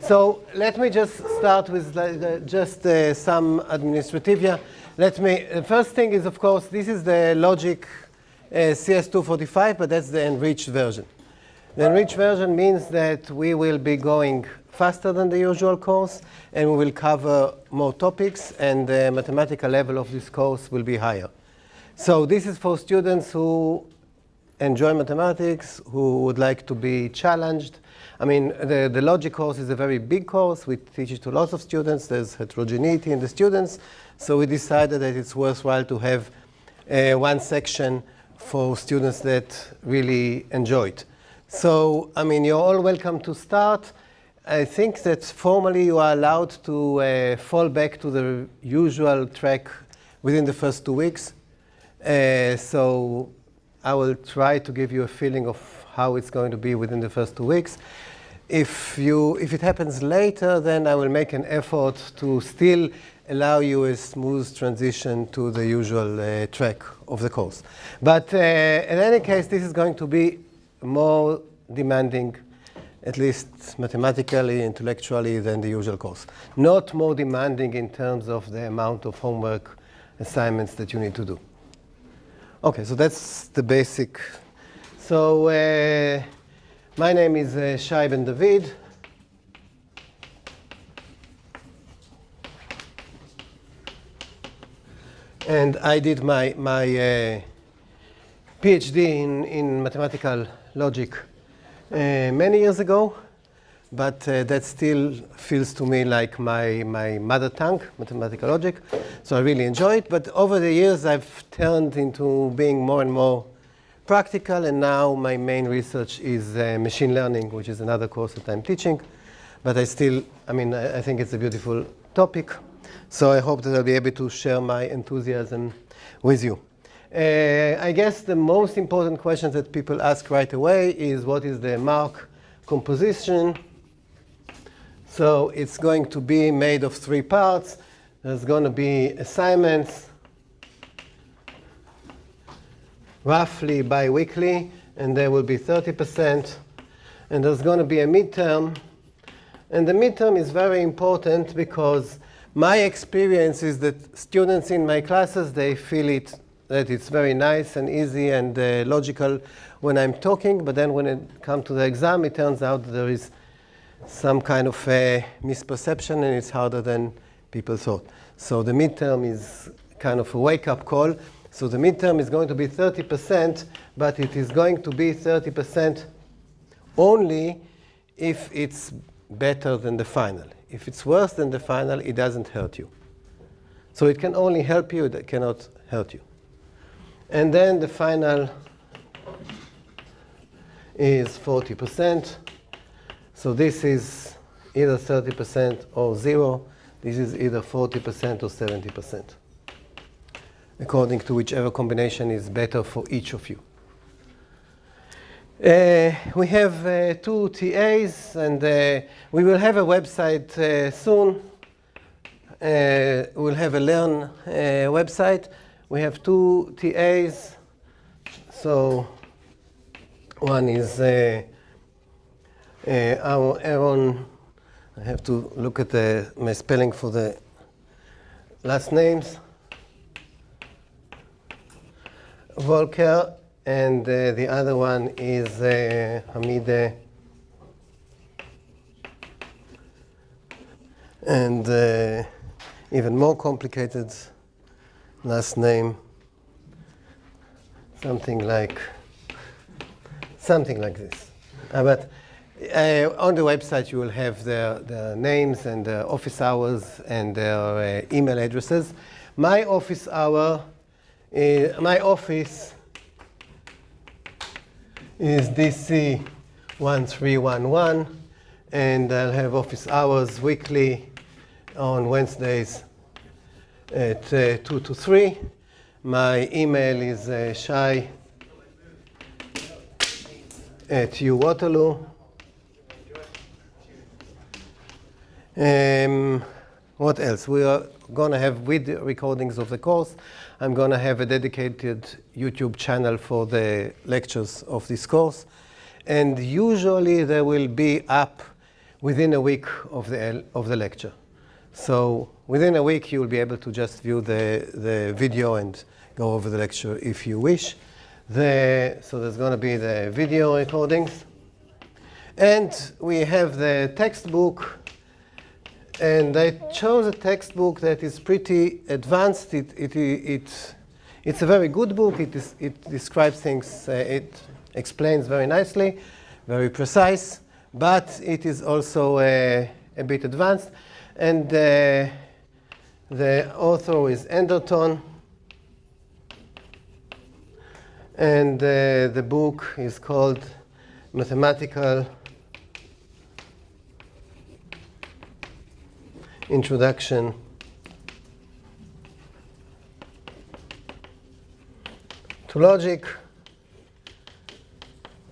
So let me just start with uh, just uh, some administrativia. Let me, the first thing is, of course, this is the logic uh, CS245, but that's the enriched version. The enriched version means that we will be going faster than the usual course, and we will cover more topics, and the mathematical level of this course will be higher. So this is for students who enjoy mathematics, who would like to be challenged. I mean, the, the logic course is a very big course. We teach it to lots of students. There's heterogeneity in the students. So we decided that it's worthwhile to have uh, one section for students that really enjoy it. So, I mean, you're all welcome to start. I think that formally you are allowed to uh, fall back to the usual track within the first two weeks. Uh, so I will try to give you a feeling of how it's going to be within the first two weeks. If, you, if it happens later, then I will make an effort to still allow you a smooth transition to the usual uh, track of the course. But uh, in any case, this is going to be more demanding, at least mathematically, intellectually, than the usual course. Not more demanding in terms of the amount of homework assignments that you need to do. Okay, so that's the basic. So uh, my name is uh, Shai Ben David. And I did my, my uh, PhD in, in mathematical logic uh, many years ago, but uh, that still feels to me like my, my mother tongue, mathematical logic. So I really enjoy it. But over the years, I've turned into being more and more practical, and now my main research is uh, machine learning, which is another course that I'm teaching. But I still, I mean, I, I think it's a beautiful topic. So I hope that I'll be able to share my enthusiasm with you. Uh, I guess the most important question that people ask right away is what is the mark composition? So it's going to be made of three parts. There's going to be assignments, roughly biweekly, and there will be 30%. And there's going to be a midterm. And the midterm is very important because my experience is that students in my classes, they feel it, that it's very nice and easy and uh, logical when I'm talking, but then when it comes to the exam, it turns out there is some kind of a misperception and it's harder than people thought. So the midterm is kind of a wake-up call. So the midterm is going to be 30%, but it is going to be 30% only if it's better than the final. If it's worse than the final, it doesn't hurt you. So it can only help you, it cannot hurt you. And then the final is 40%. So this is either 30% or zero. This is either 40% or 70%, according to whichever combination is better for each of you. Uh, we have uh, two TAs, and uh, we will have a website uh, soon. Uh, we'll have a Learn uh, website. We have two TAs. So one is our Aaron. I have to look at the, my spelling for the last names. Volker and uh, the other one is uh, Hamide. And uh, even more complicated last name, something like something like this. Uh, but uh, on the website, you will have their, their names and their office hours and their uh, email addresses. My office hour, my office is DC 1311 and I'll have office hours weekly on Wednesdays at uh, 2 to 3. My email is uh, shai at Waterloo. Um, what else? We are going to have video recordings of the course. I'm going to have a dedicated YouTube channel for the lectures of this course. And usually they will be up within a week of the, of the lecture. So within a week, you will be able to just view the, the video and go over the lecture if you wish. The, so there's going to be the video recordings. And we have the textbook. And I chose a textbook that is pretty advanced. It, it, it, it's a very good book. It, is, it describes things, uh, it explains very nicely, very precise, but it is also uh, a bit advanced. And uh, the author is Enderton. And uh, the book is called Mathematical Introduction to Logic.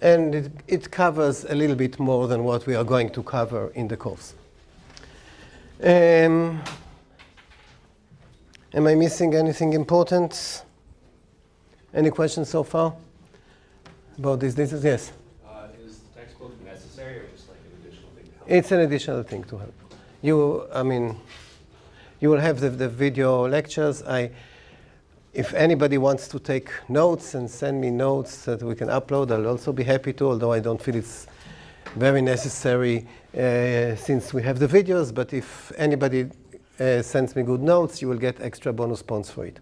And it, it, covers a little bit more than what we are going to cover in the course. Um, am I missing anything important? Any questions so far about this? This is yes. Uh, is the textbook necessary or just like an additional thing? It's an additional thing to help. You, I mean, you will have the, the video lectures. I, if anybody wants to take notes and send me notes that we can upload, I'll also be happy to, although I don't feel it's very necessary uh, since we have the videos. But if anybody uh, sends me good notes, you will get extra bonus points for it.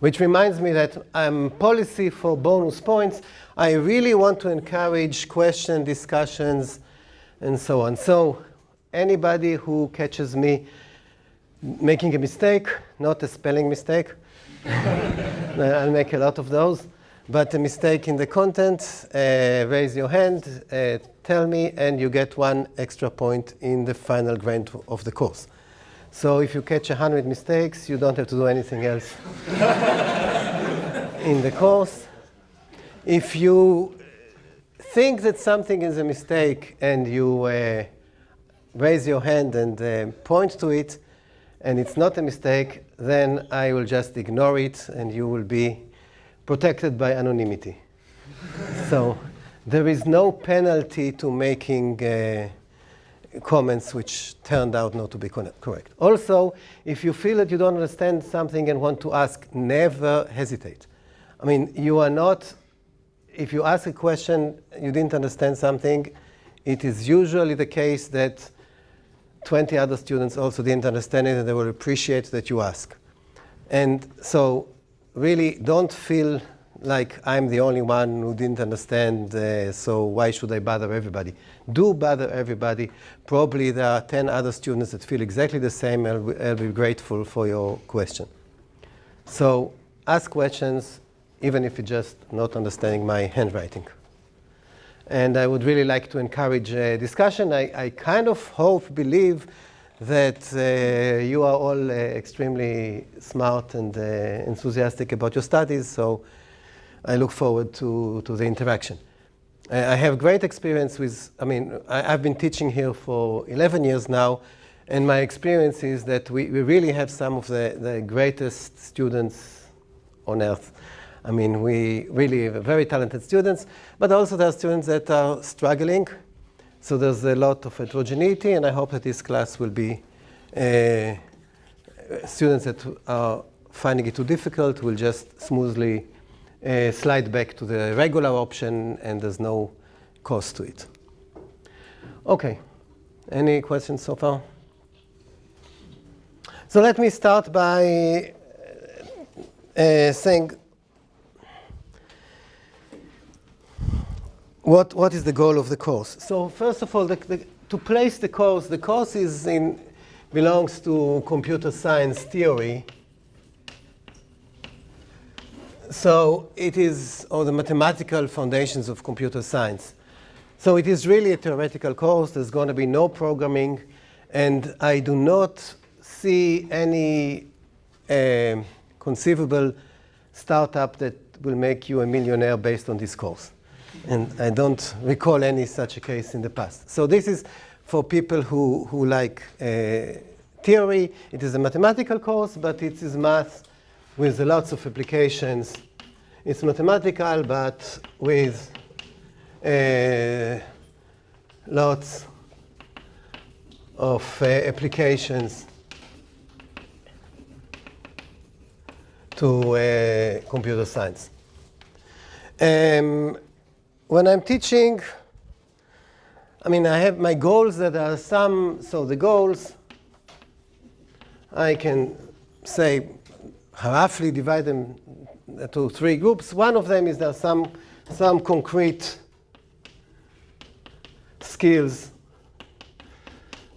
Which reminds me that um, policy for bonus points, I really want to encourage question discussions and so on. So anybody who catches me making a mistake, not a spelling mistake, I'll make a lot of those, but a mistake in the content, uh, raise your hand, uh, tell me, and you get one extra point in the final grade of the course. So if you catch 100 mistakes, you don't have to do anything else in the course. If you think that something is a mistake and you uh, raise your hand and uh, point to it, and it's not a mistake, then I will just ignore it and you will be protected by anonymity. so there is no penalty to making uh, comments which turned out not to be correct. Also, if you feel that you don't understand something and want to ask, never hesitate. I mean, you are not, if you ask a question, you didn't understand something, it is usually the case that 20 other students also didn't understand it and they will appreciate that you ask. And so really don't feel like I'm the only one who didn't understand, uh, so why should I bother everybody? Do bother everybody. Probably there are 10 other students that feel exactly the same and I'll be grateful for your question. So ask questions, even if you're just not understanding my handwriting. And I would really like to encourage a discussion. I, I kind of hope, believe that uh, you are all uh, extremely smart and uh, enthusiastic about your studies. So I look forward to, to the interaction. I have great experience with, I mean, I, have been teaching here for 11 years now, and my experience is that we, we really have some of the, the greatest students on earth. I mean, we really have very talented students, but also there are students that are struggling. So there's a lot of heterogeneity, and I hope that this class will be uh, students that are finding it too difficult will just smoothly uh, slide back to the regular option and there's no cost to it. Okay, any questions so far? So let me start by uh, saying what, what is the goal of the course. So first of all, the, the, to place the course, the course is in, belongs to computer science theory so it is, or the mathematical foundations of computer science. So it is really a theoretical course. There's going to be no programming. And I do not see any uh, conceivable startup that will make you a millionaire based on this course. And I don't recall any such a case in the past. So this is for people who, who like uh, theory. It is a mathematical course, but it is math with lots of applications. It's mathematical, but with uh, lots of uh, applications to uh, computer science. Um, when I'm teaching, I mean, I have my goals that are some, so the goals, I can say, roughly divide them to three groups. One of them is there some, some concrete skills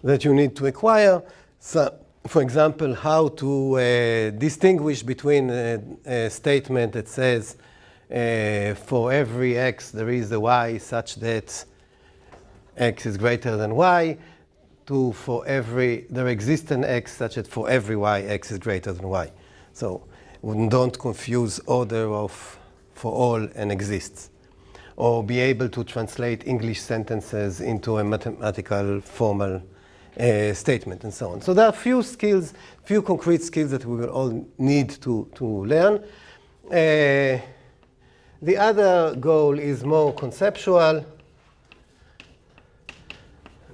that you need to acquire. So, for example, how to uh, distinguish between a, a, statement that says uh, for every x there is a y such that x is greater than y, to for every there exists an x such that for every y x is greater than y. So don't confuse order of for all and exists. Or be able to translate English sentences into a mathematical formal uh, statement and so on. So there are few skills, few concrete skills that we will all need to, to learn. Uh, the other goal is more conceptual.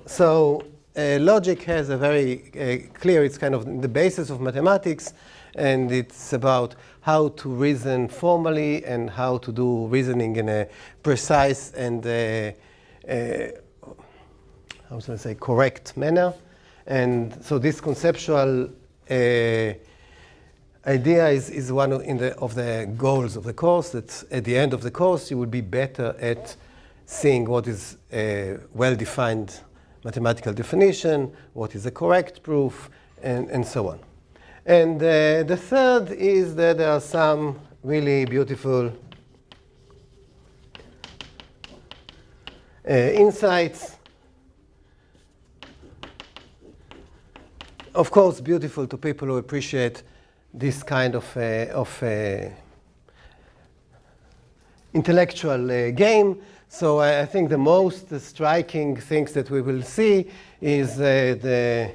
So uh, logic has a very uh, clear, it's kind of the basis of mathematics, and it's about how to reason formally and how to do reasoning in a precise and uh, uh how should I say, correct manner. And so this conceptual uh, idea is, is one of, the, of the goals of the course, that at the end of the course you will be better at seeing what is a well-defined mathematical definition, what is a correct proof, and, and so on. And uh, the third is that there are some really beautiful uh, insights of course, beautiful to people who appreciate this kind of, uh, of uh, intellectual uh, game. So I, I, think the most striking things that we will see is the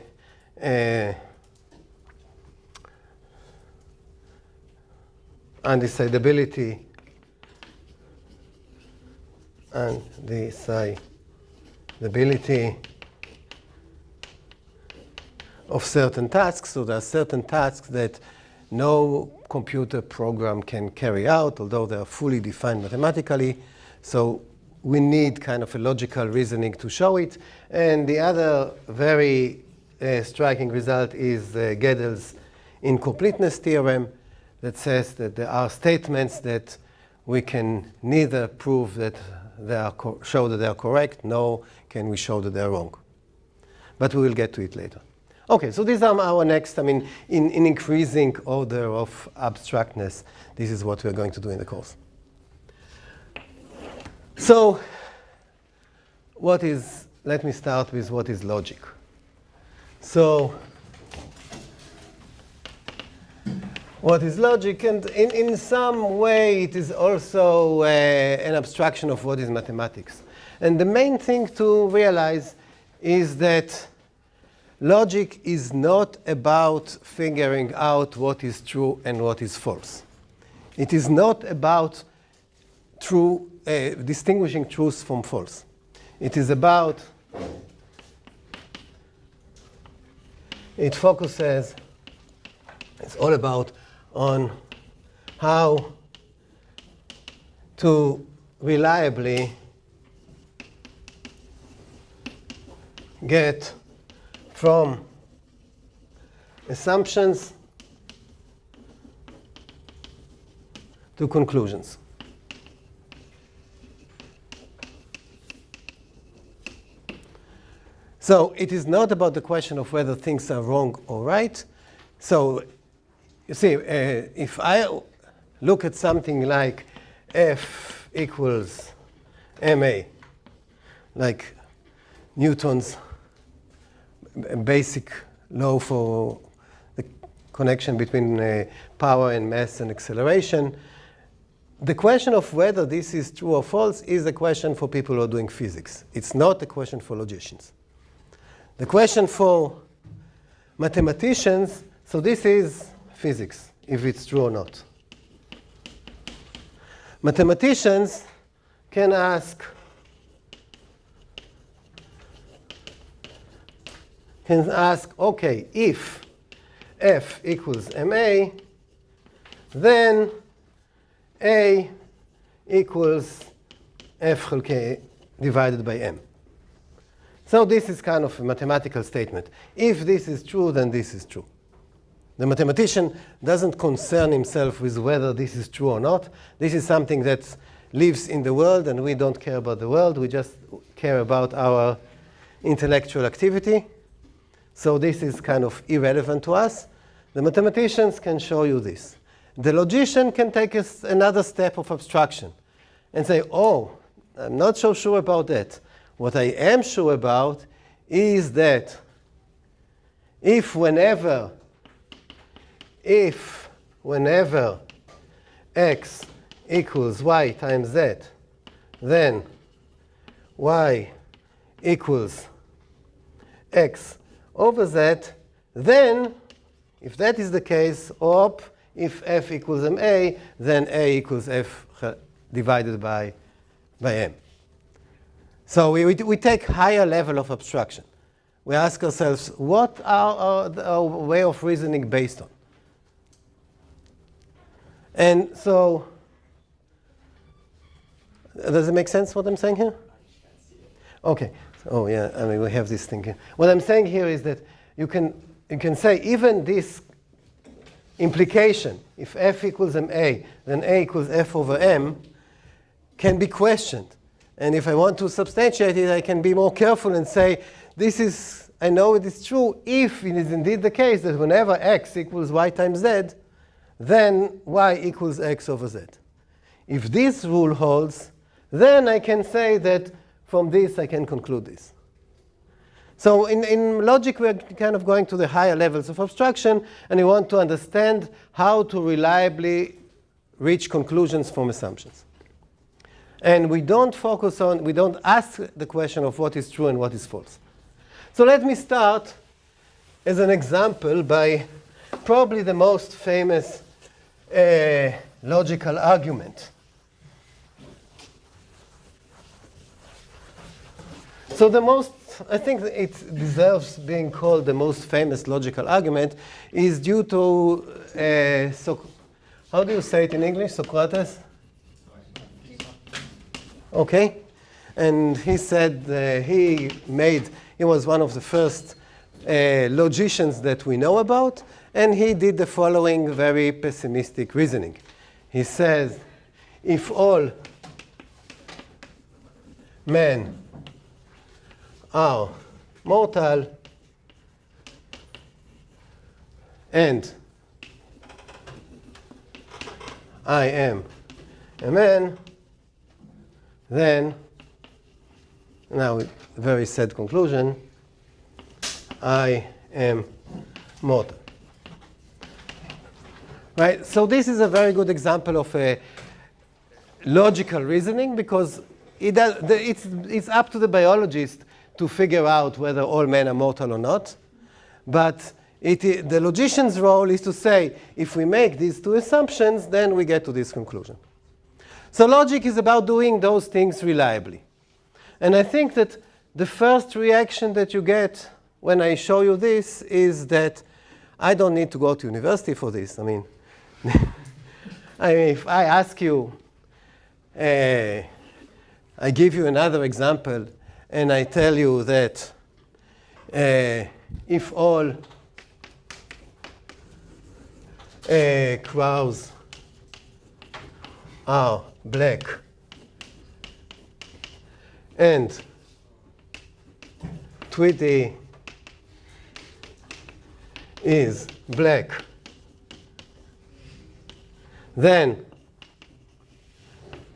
undecidability and decidability of certain tasks. So there are certain tasks that no computer program can carry out, although they are fully defined mathematically. So we need kind of a logical reasoning to show it. And the other very uh, striking result is uh, Gödel's incompleteness theorem that says that there are statements that we can neither prove that they are show that they are correct, nor can we show that they are wrong. But we will get to it later. Okay, so these are our next, I mean, in, in increasing order of abstractness, this is what we're going to do in the course. So what is, let me start with what is logic. So what is logic? And in, in some way, it is also uh, an abstraction of what is mathematics. And the main thing to realize is that Logic is not about figuring out what is true and what is false. It is not about true, uh, distinguishing truth from false. It is about, it focuses, it's all about on how to reliably get from assumptions to conclusions. So it is not about the question of whether things are wrong or right. So you see, uh, if I look at something like F equals ma, like Newton's basic law for the connection between uh, power and mass and acceleration. The question of whether this is true or false is a question for people who are doing physics. It's not a question for logicians. The question for mathematicians, so this is physics, if it's true or not. Mathematicians can ask can ask, okay, if f equals ma, then a equals f k divided by m. So this is kind of a mathematical statement. If this is true, then this is true. The mathematician doesn't concern himself with whether this is true or not. This is something that lives in the world, and we don't care about the world. We just care about our intellectual activity. So this is kind of irrelevant to us. The mathematicians can show you this. The logician can take another step of abstraction and say, oh, I'm not so sure about that. What I am sure about is that if whenever if whenever x equals y times z, then y equals x over z, then if that is the case, op, if f equals ma, then a equals f divided by, by m. So we, we, we take higher level of abstraction. We ask ourselves, what are our, our way of reasoning based on? And so, does it make sense what I'm saying here? Okay. Oh yeah, I mean we have this thing here. What I'm saying here is that you can you can say even this implication, if f equals ma, then a equals f over m, can be questioned. And if I want to substantiate it, I can be more careful and say, this is, I know it is true if it is indeed the case that whenever x equals y times z, then y equals x over z. If this rule holds, then I can say that from this I can conclude this. So in, in logic, we're kind of going to the higher levels of abstraction, and we want to understand how to reliably reach conclusions from assumptions. And we don't focus on, we don't ask the question of what is true and what is false. So let me start as an example by probably the most famous uh, logical argument. So the most, I think it deserves being called the most famous logical argument is due to, uh, so, how do you say it in English, Socrates? Okay? And he said uh, he made, he was one of the first uh, logicians that we know about, and he did the following very pessimistic reasoning. He says, if all men are mortal. And I am a man, then, now very sad conclusion, I am mortal. Right, so this is a very good example of a logical reasoning because it does, it's, it's up to the biologist to figure out whether all men are mortal or not. But it, the logician's role is to say, if we make these two assumptions, then we get to this conclusion. So logic is about doing those things reliably. And I think that the first reaction that you get when I show you this is that I don't need to go to university for this. I mean, I mean if I ask you, uh, I give you another example, and I tell you that uh, if all uh, are black and Tweety is black, then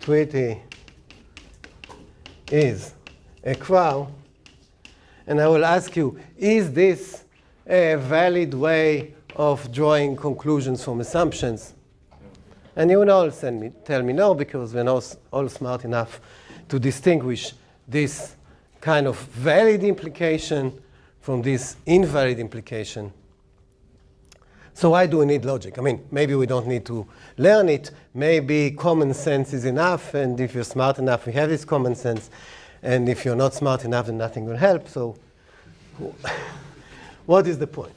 Tweety is a crow, and I will ask you, is this a valid way of drawing conclusions from assumptions? And you will all me, tell me no, because we're not all smart enough to distinguish this kind of valid implication from this invalid implication. So why do we need logic? I mean, maybe we don't need to learn it. Maybe common sense is enough, and if you're smart enough, we have this common sense. And if you're not smart enough, then nothing will help. So what is the point?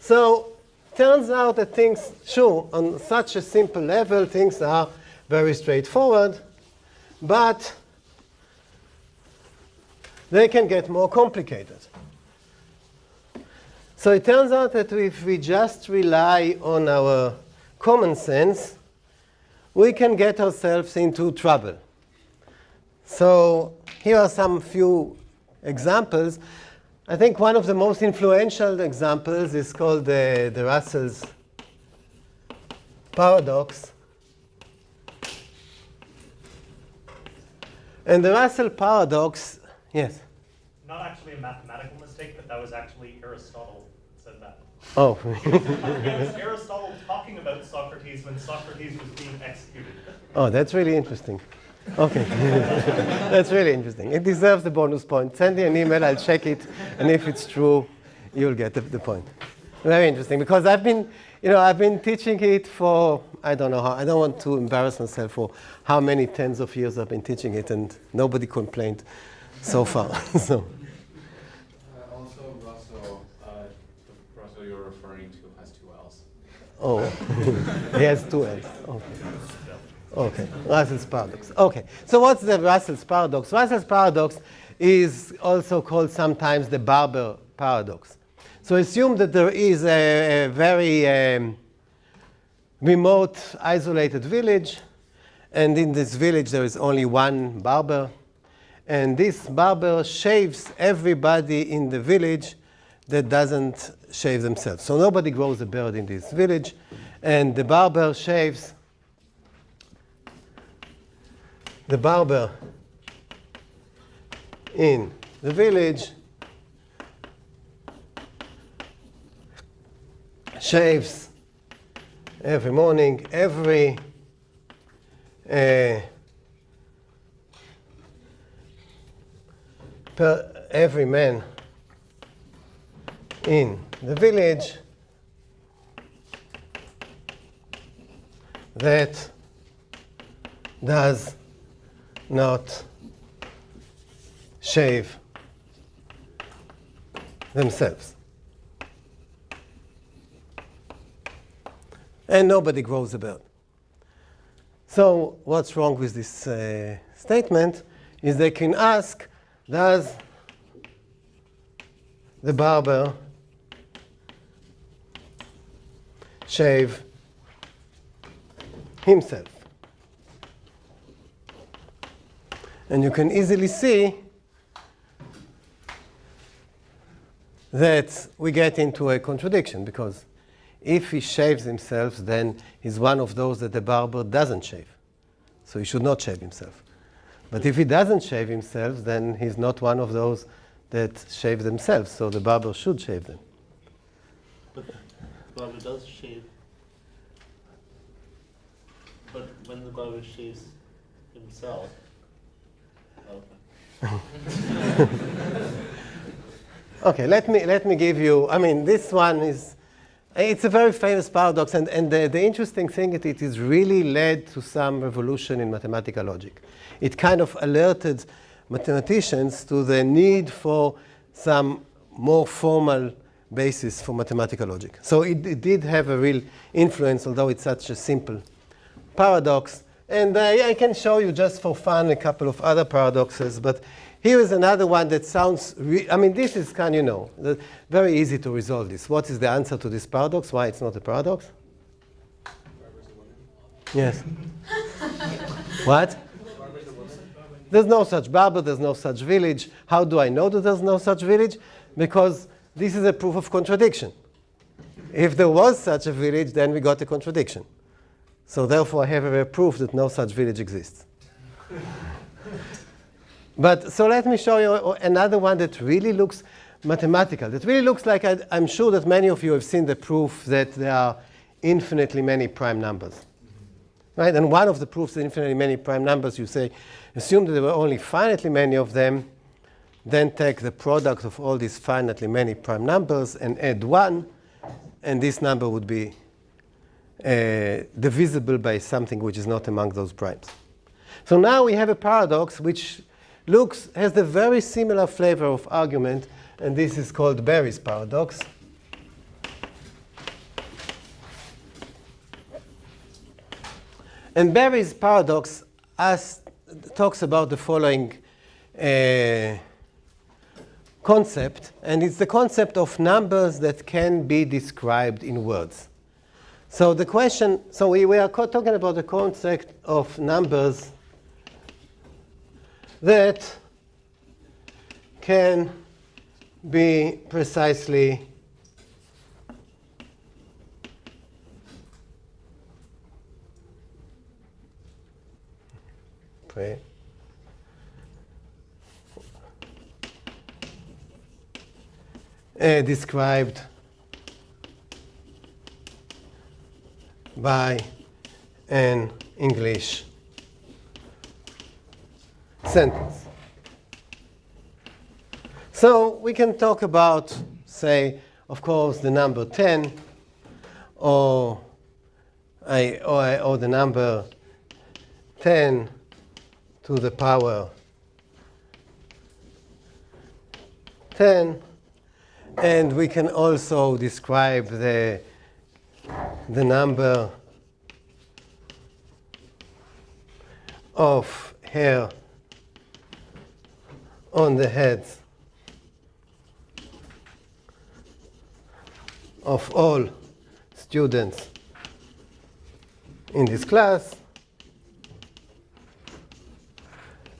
So turns out that things, sure, on such a simple level, things are very straightforward, but they can get more complicated. So it turns out that if we just rely on our common sense, we can get ourselves into trouble. So here are some few examples. I think one of the most influential examples is called the, the Russell's paradox. And the Russell paradox, yes? Not actually a mathematical mistake, but that was actually Aristotle said that. Oh. it was Aristotle talking about Socrates when Socrates was being executed. Oh, that's really interesting. Okay. that's really interesting. It deserves the bonus point. Send me an email, I'll check it, and if it's true, you'll get the, the point. Very interesting, because I've been, you know, I've been teaching it for, I don't know how, I don't want to embarrass myself for how many tens of years I've been teaching it, and nobody complained so far. so. Uh, also, Russell, uh, the Russell you're referring to has two L's. Oh, he has two L's. Okay. Okay, Russell's paradox. Okay, so what's the Russell's paradox? Russell's paradox is also called sometimes the Barber paradox. So assume that there is a, a very um, remote, isolated village, and in this village there is only one barber, and this barber shaves everybody in the village that doesn't shave themselves. So nobody grows a beard in this village, and the barber shaves the barber in the village shaves every morning, every uh, per every man in the village that does not shave themselves. And nobody grows a beard. So what's wrong with this uh, statement is they can ask, does the barber shave himself? And you can easily see that we get into a contradiction because if he shaves himself, then he's one of those that the barber doesn't shave. So he should not shave himself. But if he doesn't shave himself, then he's not one of those that shave themselves. So the barber should shave them. But the barber does shave. But when the barber shaves himself, okay. Let me, let me give you, I mean, this one is, it's a very famous paradox, and, and the, the interesting thing is it is really led to some revolution in mathematical logic. It kind of alerted mathematicians to the need for some more formal basis for mathematical logic. So it, it did have a real influence, although it's such a simple paradox. And uh, I can show you just for fun a couple of other paradoxes, but here is another one that sounds, I mean, this is kind of, you know, very easy to resolve this. What is the answer to this paradox? Why it's not a paradox? Yes. what? There's no such barber, there's no such village. How do I know that there's no such village? Because this is a proof of contradiction. If there was such a village, then we got a contradiction. So therefore, I have a proof that no such village exists. But so let me show you another one that really looks mathematical. That really looks like I, am sure that many of you have seen the proof that there are infinitely many prime numbers. Right? And one of the proofs that infinitely many prime numbers, you say, assume that there were only finitely many of them, then take the product of all these finitely many prime numbers and add 1, and this number would be divisible by something which is not among those primes. So now we have a paradox which looks has the very similar flavor of argument and this is called Berry's paradox. And Berry's paradox as, talks about the following uh, concept, and it's the concept of numbers that can be described in words. So the question, so we, we are talking about the concept of numbers that can be precisely pre- uh, described by an English sentence. So we can talk about, say, of course, the number 10 or, I, or, I- or the number 10 to the power 10. And we can also describe the, the number of hair on the heads of all students in this class.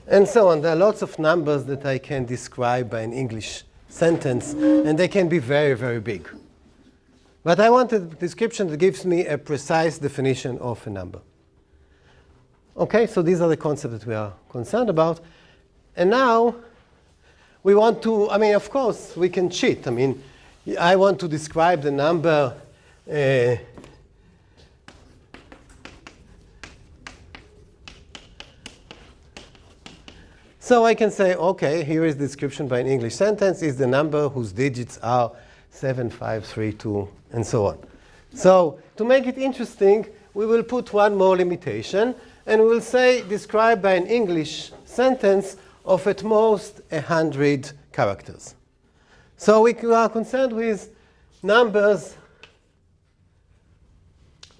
And so on. There are lots of numbers that I can describe by an English sentence, and they can be very, very big. But I want a description that gives me a precise definition of a number. Okay, so these are the concepts that we are concerned about. And now we want to, I mean, of course, we can cheat. I mean, I want to describe the number uh, So I can say, okay, here is the description by an English sentence is the number whose digits are 7, 5, 3, 2, and so on. So to make it interesting, we will put one more limitation, and we will say described by an English sentence of at most 100 characters. So we are concerned with numbers.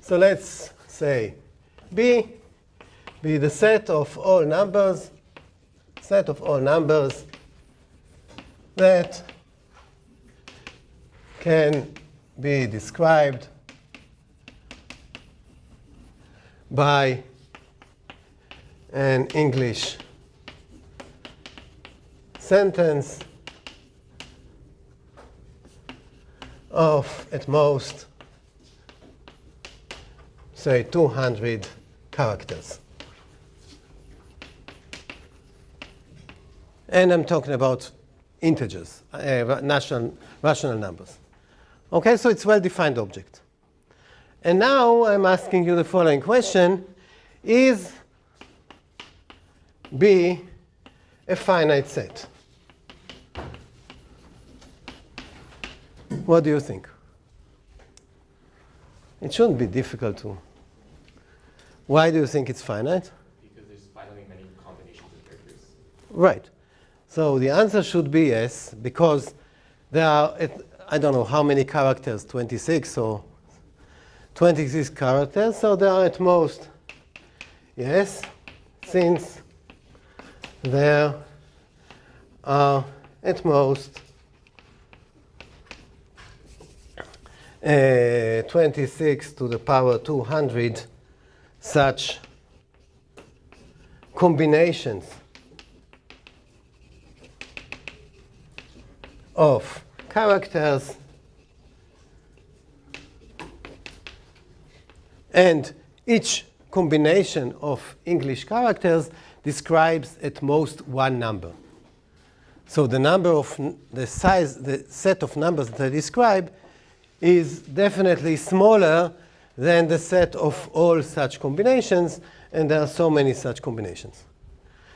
So let's say B, be the set of all numbers set of all numbers that can be described by an English sentence of at most, say, 200 characters. And I'm talking about integers, uh, ra- national, rational numbers. Okay, so it's well-defined object. And now I'm asking you the following question. Is B a finite set? What do you think? It shouldn't be difficult to. Why do you think it's finite? Because there's finitely many combinations of characters. Right. So the answer should be yes, because there are, I don't know how many characters, 26 or 26 characters, so there are at most, yes, since there are at most uh, 26 to the power 200 such combinations of characters and each combination of English characters describes at most one number. So the number of the size, the set of numbers that I describe is definitely smaller than the set of all such combinations, and there are so many such combinations.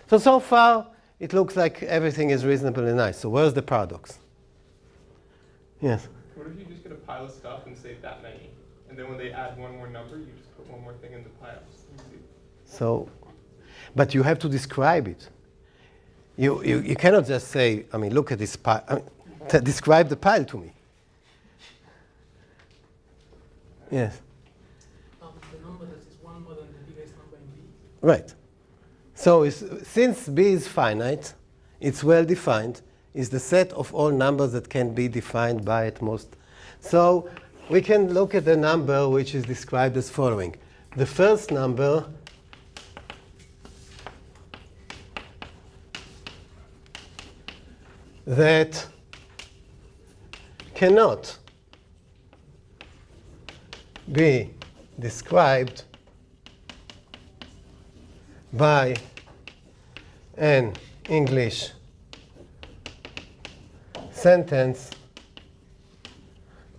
So, so far, it looks like everything is reasonably nice. So where's the paradox? Yes. What if you just get a pile of stuff and say that many? And then when they add one more number, you just put one more thing in the pile. Let me see. So, but you have to describe it. You, you, you cannot just say, I mean, look at this pile. I mean, to describe the pile to me. Yes, Um, the number that is one more than the biggest number in B. right. So is, since B is finite, it's well defined, is the set of all numbers that can be defined by at most. So we can look at the number which is described as following. The first number that cannot be described by an English sentence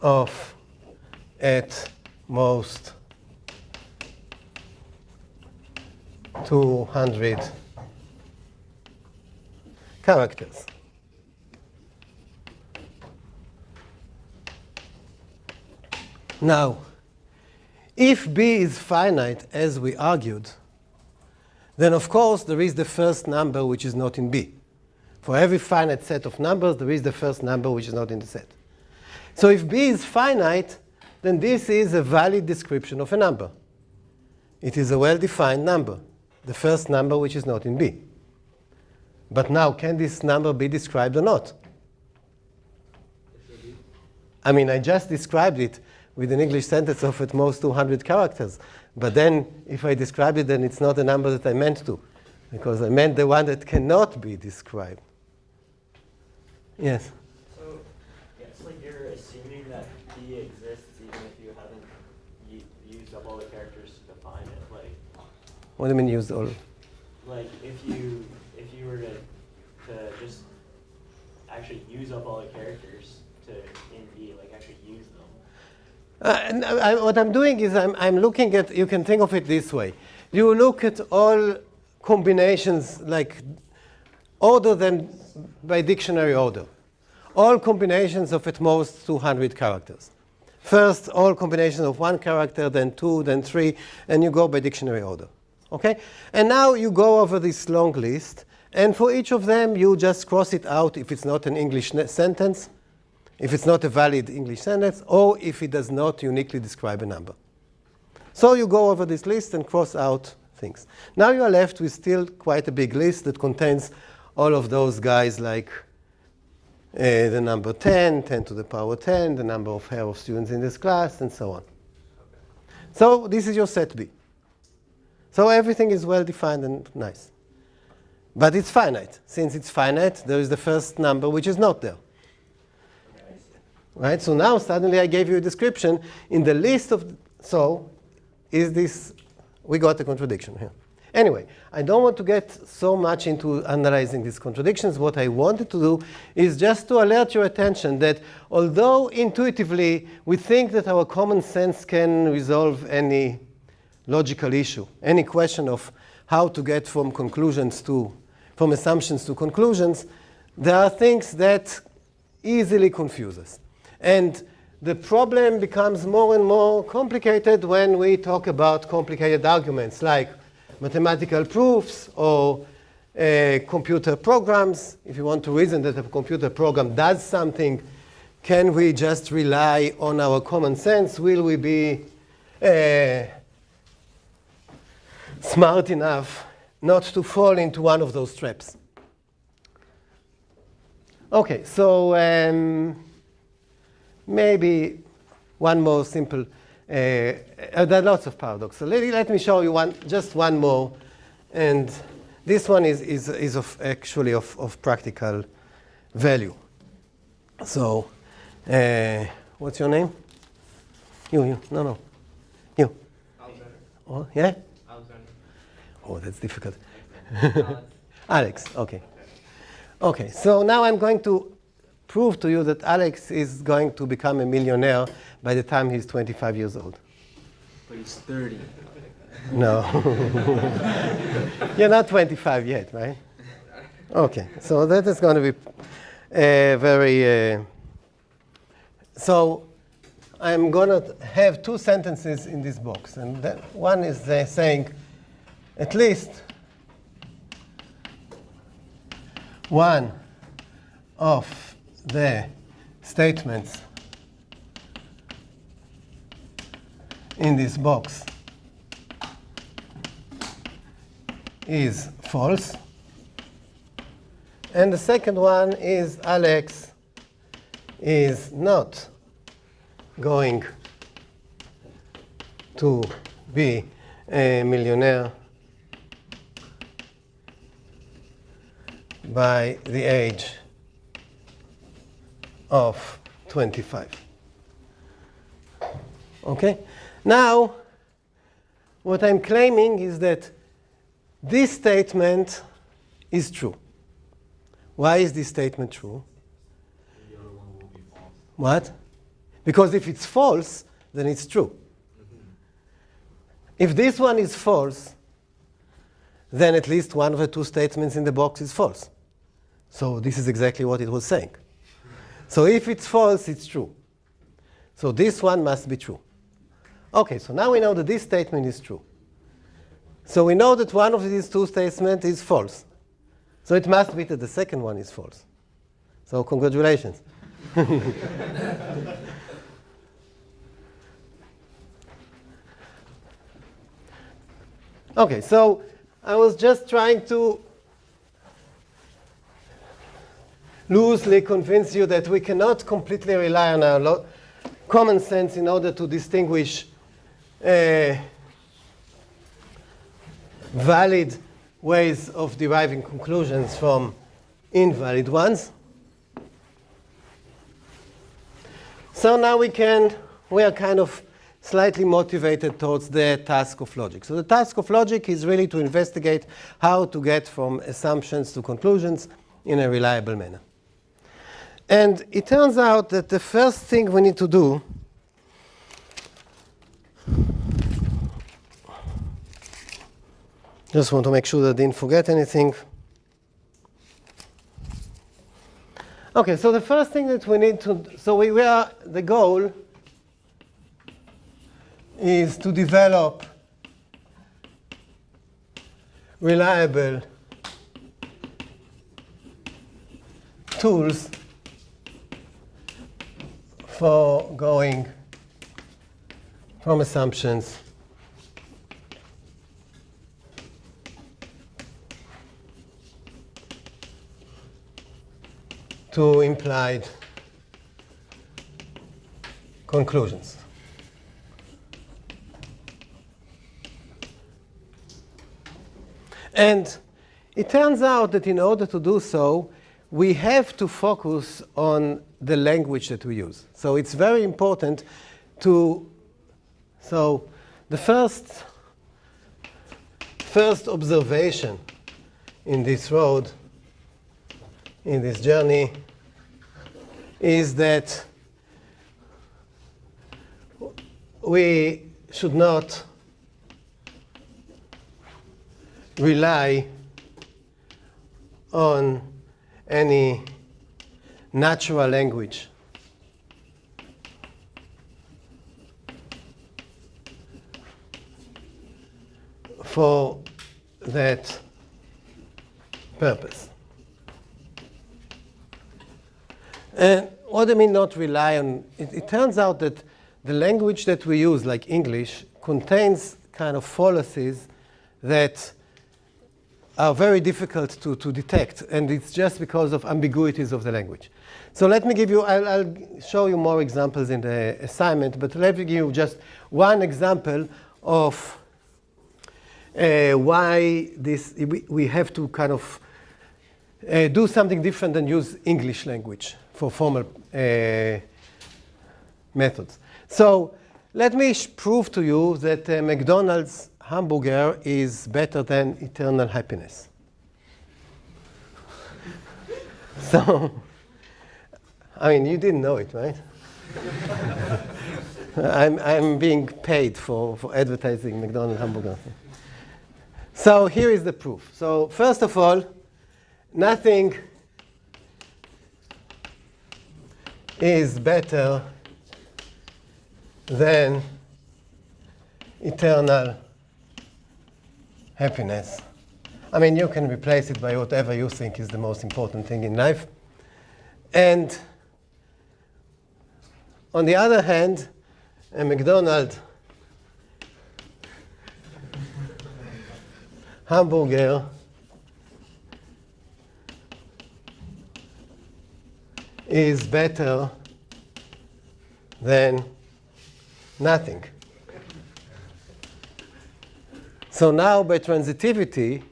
of at most 200 characters. Now, if B is finite, as we argued, then of course there is the first number which is not in B. For every finite set of numbers, there is the first number which is not in the set. So if B is finite, then this is a valid description of a number. It is a well-defined number, the first number which is not in B. But now, can this number be described or not? I mean, I just described it with an English sentence of at most 200 characters. But then, if I describe it, then it's not a number that I meant to, because I meant the one that cannot be described. Yes? So, it's like you're assuming that B exists even if you haven't used up all the characters to define it. Like, What do you mean used all? like if you if you were to to just actually use up all the characters to in B, like actually use them. Uh, I, what I'm doing is I'm, I'm looking at, you can think of it this way. You look at all combinations, like order them by dictionary order. All combinations of at most 200 characters. First, all combinations of one character, then two, then three, and you go by dictionary order. Okay? And now you go over this long list, and for each of them, you just cross it out if it's not an English sentence, if it's not a valid English sentence, or if it does not uniquely describe a number. So you go over this list and cross out things. Now you are left with still quite a big list that contains all of those guys like uh, the number 10, 10 to the power 10, the number of hair of students in this class, and so on. So this is your set B. So everything is well defined and nice. But it's finite. Since it's finite, there is the first number which is not there. Right? So now suddenly I gave you a description in the list of, so is this, we got a contradiction here. Anyway, I don't want to get so much into analyzing these contradictions. What I wanted to do is just to alert your attention that although intuitively we think that our common sense can resolve any logical issue, any question of how to get from conclusions to, from assumptions to conclusions, there are things that easily confuse us. And the problem becomes more and more complicated when we talk about complicated arguments like mathematical proofs or uh, computer programs. If you want to reason that a computer program does something, can we just rely on our common sense? Will we be uh, smart enough not to fall into one of those traps? Okay, so um, maybe one more simple. Uh, uh, there are lots of paradoxes. Let, let me show you one, just one more. And this one is, is, is of actually of, of practical value. So, uh, what's your name? You, you, no, no. You. Alexander. Oh, yeah? Alexander. Oh, that's difficult. Alex, okay. Okay, so now I'm going to prove to you that Alex is going to become a millionaire by the time he's 25 years old. But he's 30. No. You're not 25 yet, right? Okay, so that is going to be uh, very. Uh, so I'm going to have two sentences in this box. And that one is uh, saying at least one of the statements in this box is false. And the second one is Alex is not going to be a millionaire by the age of 25. Okay? Now, what I'm claiming is that this statement is true. Why is this statement true? Be. What? Because if it's false, then it's true. If this one is false, then at least one of the two statements in the box is false. So this is exactly what it was saying. So if it's false, it's true. So this one must be true. Okay, so now we know that this statement is true. So we know that one of these two statements is false. So it must be that the second one is false. So congratulations. Okay, so I was just trying to loosely convince you that we cannot completely rely on our common sense in order to distinguish uh, valid ways of deriving conclusions from invalid ones. So now we can, we are kind of slightly motivated towards the task of logic. So the task of logic is really to investigate how to get from assumptions to conclusions in a reliable manner. And it turns out that the first thing we need to do just want to make sure that I didn't forget anything. Okay, so the first thing that we need to, so we, we are, the goal is to develop reliable tools for going from assumptions to implied conclusions. And it turns out that in order to do so, we have to focus on the language that we use. So it's very important to, so the first, first observation in this road, in this journey, is that we should not rely on any natural language. For that purpose. And what I mean not rely on? It, it turns out that the language that we use, like English, contains kind of fallacies that are very difficult to, to detect, and it's just because of ambiguities of the language. So let me give you, I'll, I'll show you more examples in the assignment, but let me give you just one example of uh, why this, we, we have to kind of uh, do something different than use English language for formal uh, methods. So let me prove to you that uh, McDonald's hamburger is better than eternal happiness. so, I mean, you didn't know it, right? I'm, I'm being paid for, for advertising McDonald's hamburger. So here is the proof. So first of all, nothing is better than eternal happiness. I mean, you can replace it by whatever you think is the most important thing in life. And on the other hand, a McDonald's hamburger is better than nothing. So now by transitivity,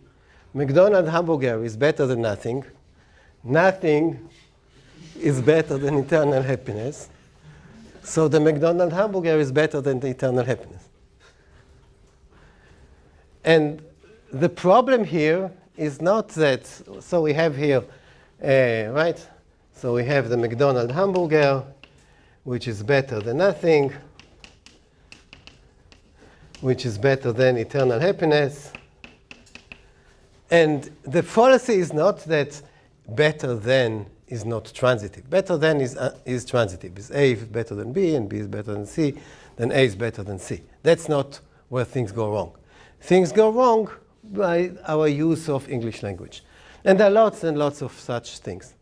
McDonald's hamburger is better than nothing. Nothing is better than eternal happiness. So the McDonald's hamburger is better than the eternal happiness. And the problem here is not that, so we have here, uh, right? So we have the McDonald's hamburger, which is better than nothing, which is better than eternal happiness. And the fallacy is not that better than is not transitive. Better than is, uh, is transitive. Is A is better than B, and B is better than C, then A is better than C. That's not where things go wrong. Things go wrong by our use of English language. And there are lots and lots of such things.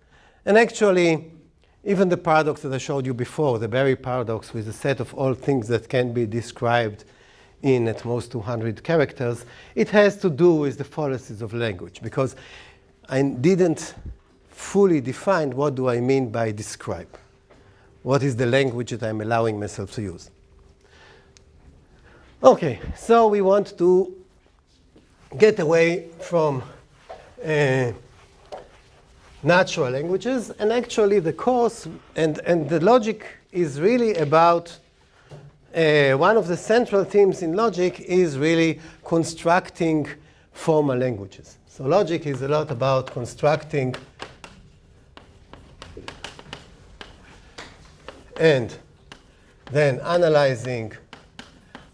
And actually, even the paradox that I showed you before, the Berry paradox with a set of all things that can be described in at most 200 characters, it has to do with the fallacies of language because I didn't fully define what do I mean by describe. What is the language that I'm allowing myself to use? Okay, so we want to get away from uh, natural languages, and actually the course and, and the logic is really about uh, one of the central themes in logic is really constructing formal languages. So logic is a lot about constructing and then analyzing,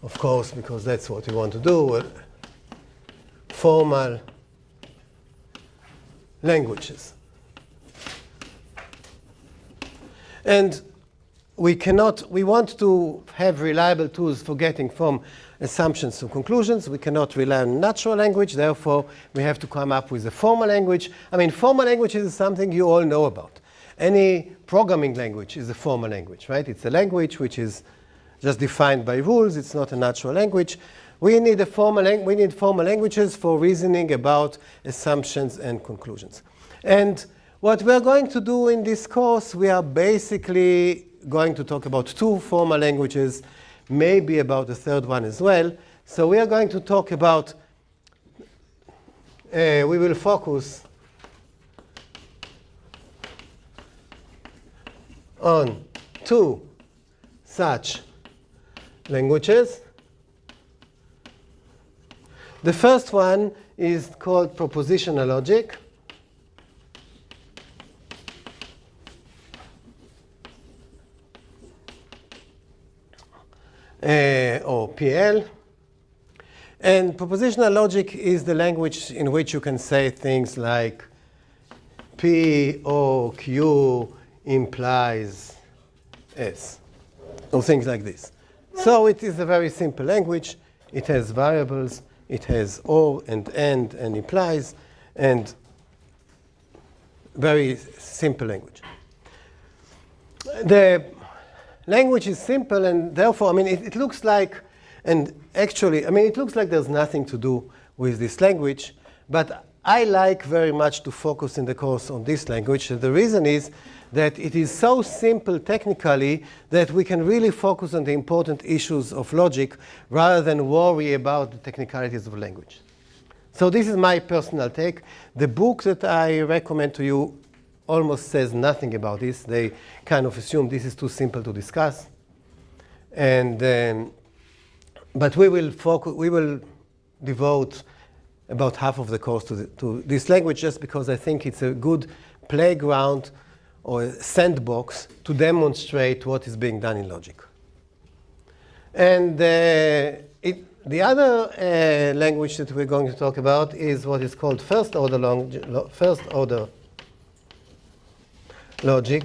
of course, because that's what we want to do, uh, formal languages. And we cannot, we want to have reliable tools for getting from assumptions to conclusions. We cannot rely on natural language, therefore we have to come up with a formal language. I mean, formal language is something you all know about. Any programming language is a formal language, right? It's a language which is just defined by rules. It's not a natural language. We need, a formal we need formal languages for reasoning about assumptions and conclusions. And what we're going to do in this course, we are basically going to talk about two formal languages, maybe about a third one as well. So we are going to talk about, uh, we will focus on two such languages. The first one is called propositional logic. Uh, or PL. And propositional logic is the language in which you can say things like P O Q implies S, or things like this. So it is a very simple language. It has variables. It has or and and and implies, and very simple language. The language is simple and therefore, I mean, it, it, looks like, and actually, I mean, it looks like there's nothing to do with this language, but I like very much to focus in the course on this language. And the reason is that it is so simple technically that we can really focus on the important issues of logic rather than worry about the technicalities of language. So this is my personal take. The book that I recommend to you almost says nothing about this. They kind of assume this is too simple to discuss. And, um, but we will, focus, we will devote about half of the course to, the, to this language just because I think it's a good playground or sandbox to demonstrate what is being done in logic. And uh, it, the other uh, language that we're going to talk about is what is called first order, long, first order logic.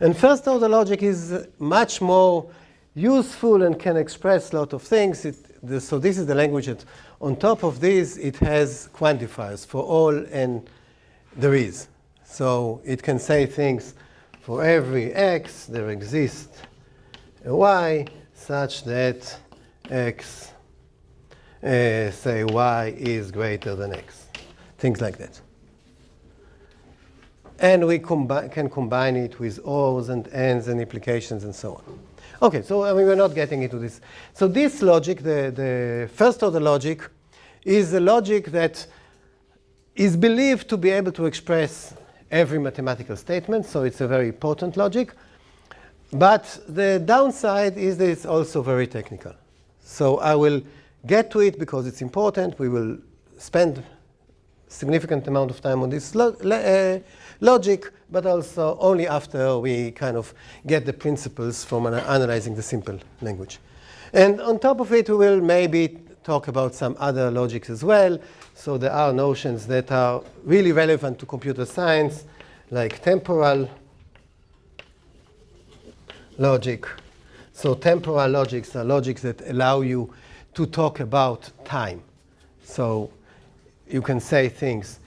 And first order logic is much more useful and can express a lot of things. It, the, so this is the language that on top of this, it has quantifiers for all and there is. So it can say things for every x there exists a y such that x, uh, say y is greater than x. Things like that. And we combi can combine it with ors and ands and implications and so on. Okay, so I mean, we're not getting into this. So this logic, the, the first order logic, is a logic that is believed to be able to express every mathematical statement, so it's a very potent logic. But the downside is that it's also very technical. So I will get to it because it's important. We will spend significant amount of time on this uh, logic, but also only after we kind of get the principles from ana analyzing the simple language. And on top of it, we will maybe talk about some other logics as well. So there are notions that are really relevant to computer science, like temporal logic. So temporal logics are logics that allow you to talk about time. So you can say things.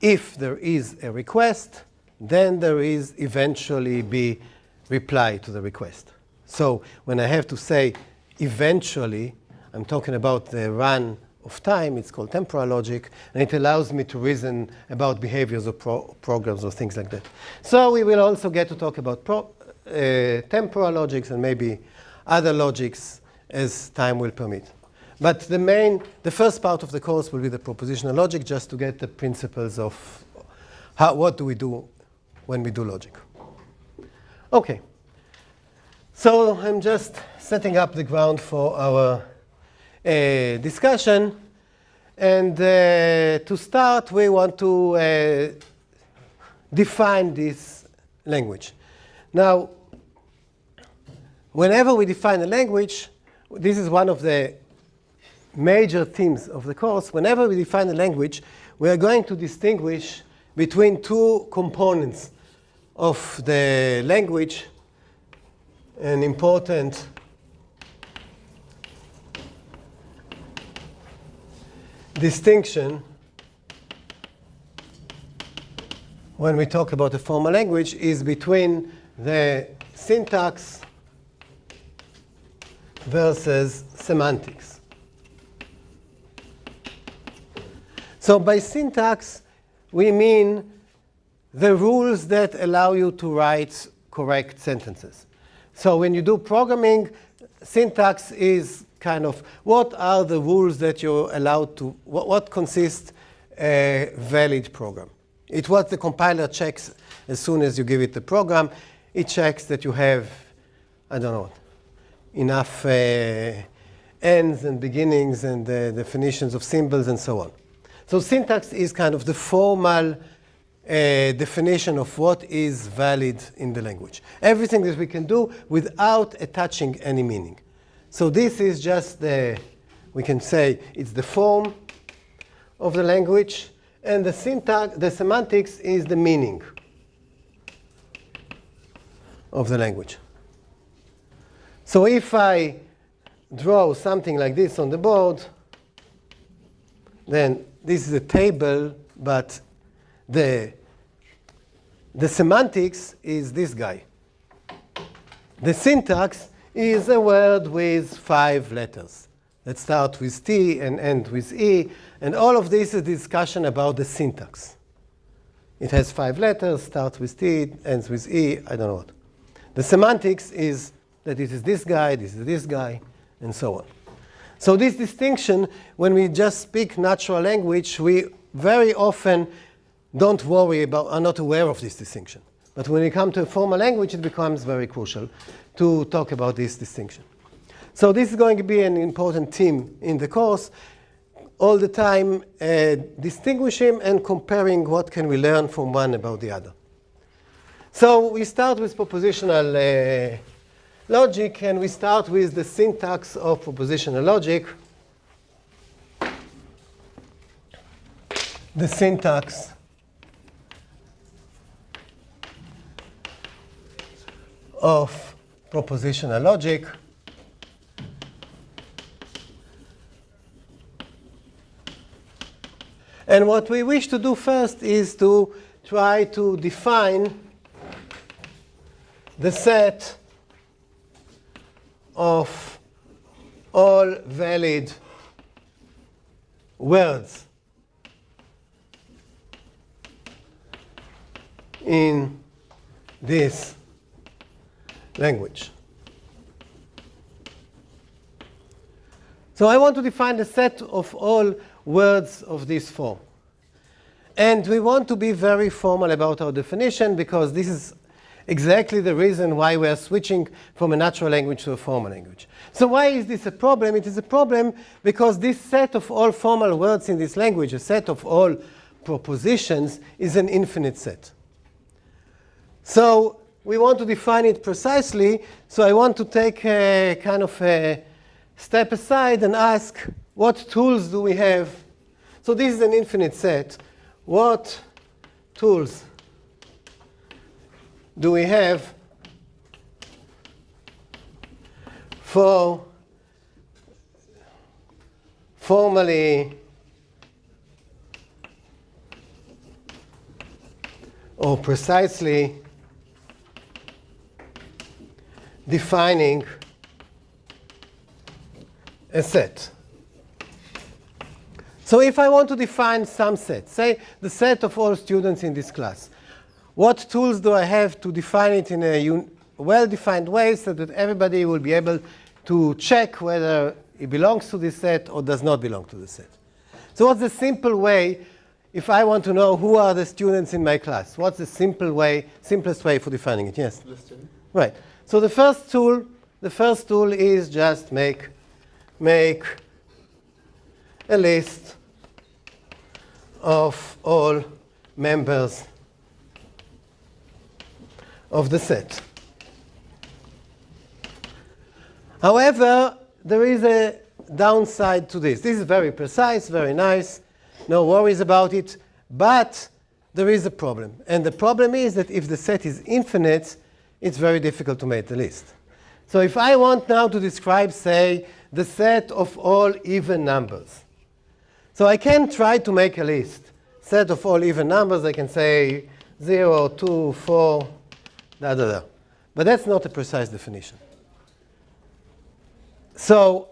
If there is a request, then there is eventually be reply to the request. So when I have to say eventually, I'm talking about the run of time. It's called temporal logic, and it allows me to reason about behaviors of pro programs or things like that. So we will also get to talk about uh, temporal logics and maybe other logics as time will permit. But the main, the first part of the course will be the propositional logic, just to get the principles of how, what do we do when we do logic. Okay. So I'm just setting up the ground for our uh, discussion. And uh, to start, we want to uh, define this language. Now, whenever we define a language, this is one of the major themes of the course. Whenever we define a language, we are going to distinguish between two components of the language, an important distinction when we talk about a formal language is between the syntax versus semantics. So by syntax, we mean the rules that allow you to write correct sentences. So when you do programming, syntax is kind of what are the rules that you're allowed to, what, what consists a valid program. It's what the compiler checks as soon as you give it the program. It checks that you have, I don't know, enough uh, ends and beginnings and the definitions of symbols and so on. So syntax is kind of the formal uh, definition of what is valid in the language. Everything that we can do without attaching any meaning. So this is just the, we can say it's the form of the language, and the syntax, the semantics is the meaning of the language. So if I draw something like this on the board, then this is a table, but the, the semantics is this guy. The syntax is a word with five letters that start with T and end with E. And all of this is discussion about the syntax. It has five letters, starts with T, ends with E, I don't know what. The semantics is that it is this guy, this is this guy, and so on. So this distinction, when we just speak natural language, we very often don't worry about, are not aware of this distinction. But when we come to a formal language, it becomes very crucial to talk about this distinction. So this is going to be an important theme in the course, all the time uh, distinguishing and comparing what can we learn from one about the other. So we start with propositional uh, logic, and we start with the syntax of propositional logic. The syntax of propositional logic. And what we wish to do first is to try to define the set of all valid words in this language. So I want to define the set of all words of this form. And we want to be very formal about our definition because this is exactly the reason why we are switching from a natural language to a formal language. So why is this a problem? It is a problem because this set of all formal words in this language, a set of all propositions, is an infinite set. So we want to define it precisely. So I want to take a kind of a step aside and ask, what tools do we have? So this is an infinite set. What tools do we have for formally or precisely defining a set. So if I want to define some set, say the set of all students in this class, what tools do I have to define it in a well-defined way so that everybody will be able to check whether it belongs to this set or does not belong to the set? So what's the simple way if I want to know who are the students in my class? What's the simple way, simplest way for defining it? Yes? Listed. Right. So the first tool, the first tool is just make, make a list of all members of the set. However, there is a downside to this. This is very precise, very nice, no worries about it, but there is a problem. And the problem is that if the set is infinite, it's very difficult to make the list. So if I want now to describe, say, the set of all even numbers. So I can try to make a list. Set of all even numbers, I can say 0, 2, 4, da, da, da. But that's not a precise definition. So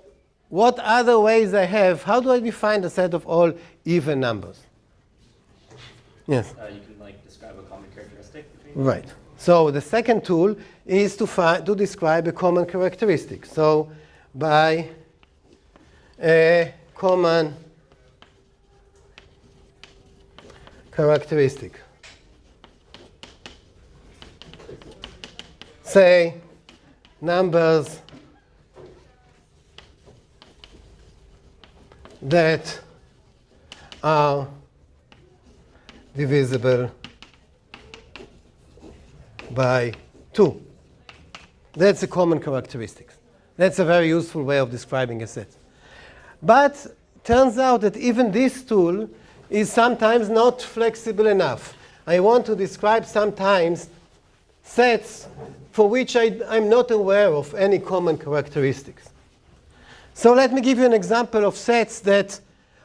what other ways I have? How do I define the set of all even numbers? Yes? Uh, you can like describe a common characteristic between Right. So the second tool is to, find, to describe a common characteristic. So by a common characteristic. Say numbers that are divisible by 2. That's a common characteristic. That's a very useful way of describing a set. But turns out that even this tool is sometimes not flexible enough. I want to describe sometimes sets for which I, am not aware of any common characteristics. So let me give you an example of sets that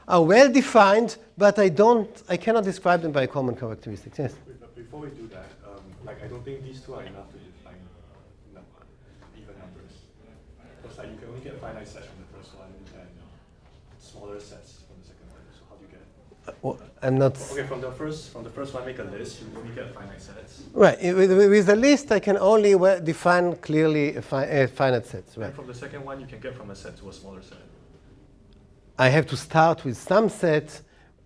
are well defined, but I don't, I cannot describe them by common characteristics. Yes. Before we do that, um, like I don't think these two are enough to define num even numbers. Because like you can only get finite sets from the first one and smaller sets from the second one. So how do you get? Uh, I'm not. Okay, from the first from the first one, make a list. You only get finite sets. Right. With, with a list, I can only define clearly a, fi a finite sets. Right. And from the second one, you can get from a set to a smaller set. I have to start with some set.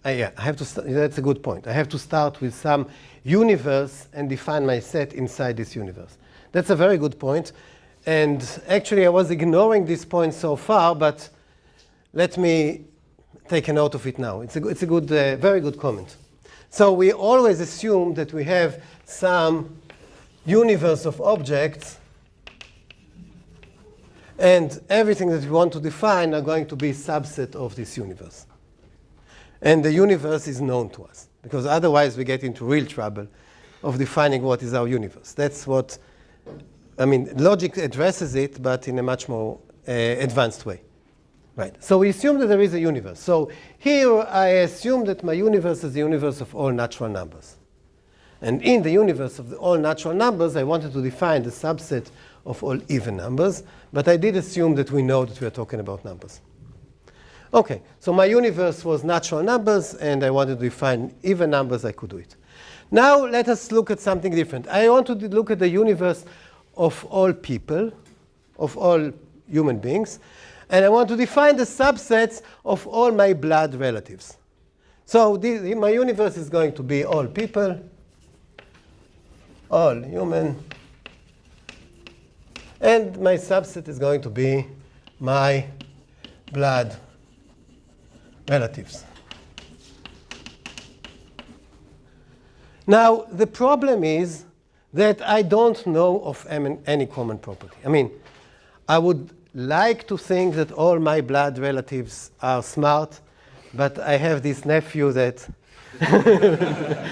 Uh, yeah, I have to. That's a good point. I have to start with some universe and define my set inside this universe. That's a very good point. And actually, I was ignoring this point so far, but let me take a note of it now. It's a, it's a good, uh, very good comment. So we always assume that we have some universe of objects and everything that we want to define are going to be subset of this universe. And the universe is known to us, because otherwise we get into real trouble of defining what is our universe. That's what, I mean, logic addresses it, but in a much more uh, advanced way. Right. So we assume that there is a universe. So here I assume that my universe is the universe of all natural numbers. And in the universe of the all natural numbers, I wanted to define the subset of all even numbers, but I did assume that we know that we are talking about numbers. Okay, so my universe was natural numbers, and I wanted to define even numbers, I could do it. Now let us look at something different. I want to look at the universe of all people, of all human beings, and I want to define the subsets of all my blood relatives. So this, my universe is going to be all people, all human, and my subset is going to be my blood relatives. Now, the problem is that I don't know of any common property. I mean, I would like to think that all my blood relatives are smart, but I have this nephew that.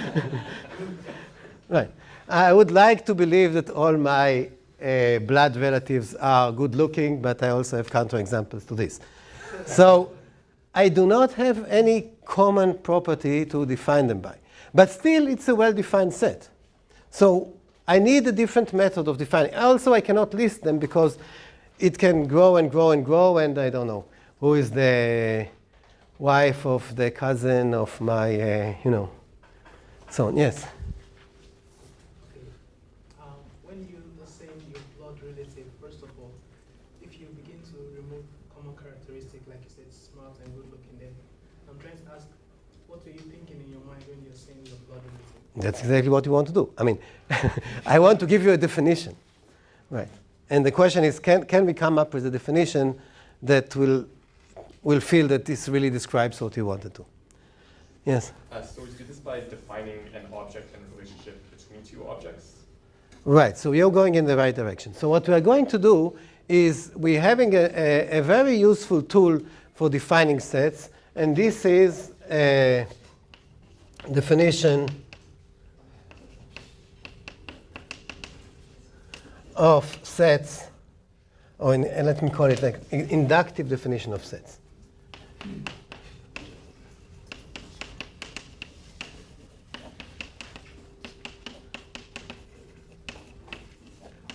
right. I would like to believe that all my uh, blood relatives are good looking, but I also have counterexamples to this. so I do not have any common property to define them by. But still, it's a well-defined set. So I need a different method of defining. Also, I cannot list them because it can grow and grow and grow, and I don't know who is the wife of the cousin of my, uh, you know, so on. Yes? When you assign your blood relative, first of all, if you begin to remove common characteristic, like you said, smart and good looking, then I'm trying to ask, what were you thinking in your mind when you're saying your blood relative? That's exactly what you want to do. I mean, I want to give you a definition. Right. And the question is, can, can we come up with a definition that will, will feel that this really describes what you wanted to? Yes? Uh, so we do this by defining an object and relationship between two objects? Right, so you're going in the right direction. So what we are going to do is we're having a, a, a very useful tool for defining sets, and this is a definition of sets, or in, let me call it like inductive definition of sets.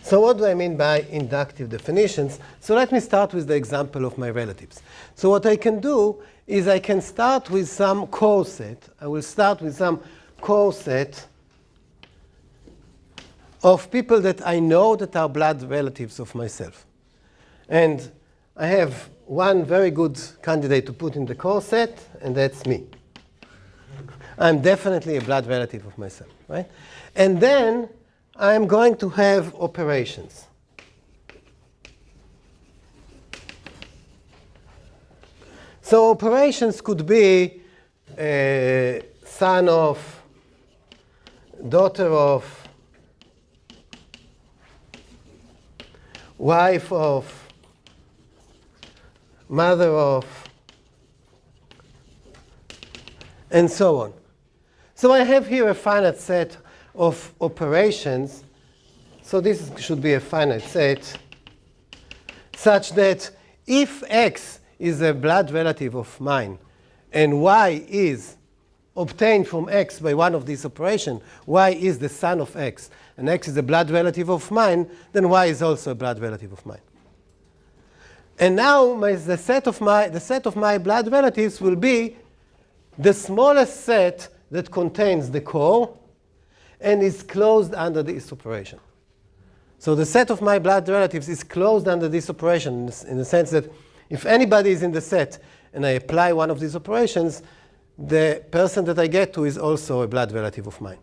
So what do I mean by inductive definitions? So let me start with the example of my relatives. So what I can do is I can start with some core set. I will start with some core set of people that I know that are blood relatives of myself. And I have one very good candidate to put in the core set, and that's me. I'm definitely a blood relative of myself, right? And then I'm going to have operations. So operations could be uh, son of, daughter of, wife of, mother of, and so on. So I have here a finite set of operations. So this should be a finite set such that if x is a blood relative of mine and y is obtained from x by one of these operations, y is the son of x, and x is a blood relative of mine, then y is also a blood relative of mine. And now my, the, set of my, the set of my blood relatives will be the smallest set that contains the core and is closed under this operation. So the set of my blood relatives is closed under this operation in the sense that if anybody is in the set and I apply one of these operations, the person that I get to is also a blood relative of mine.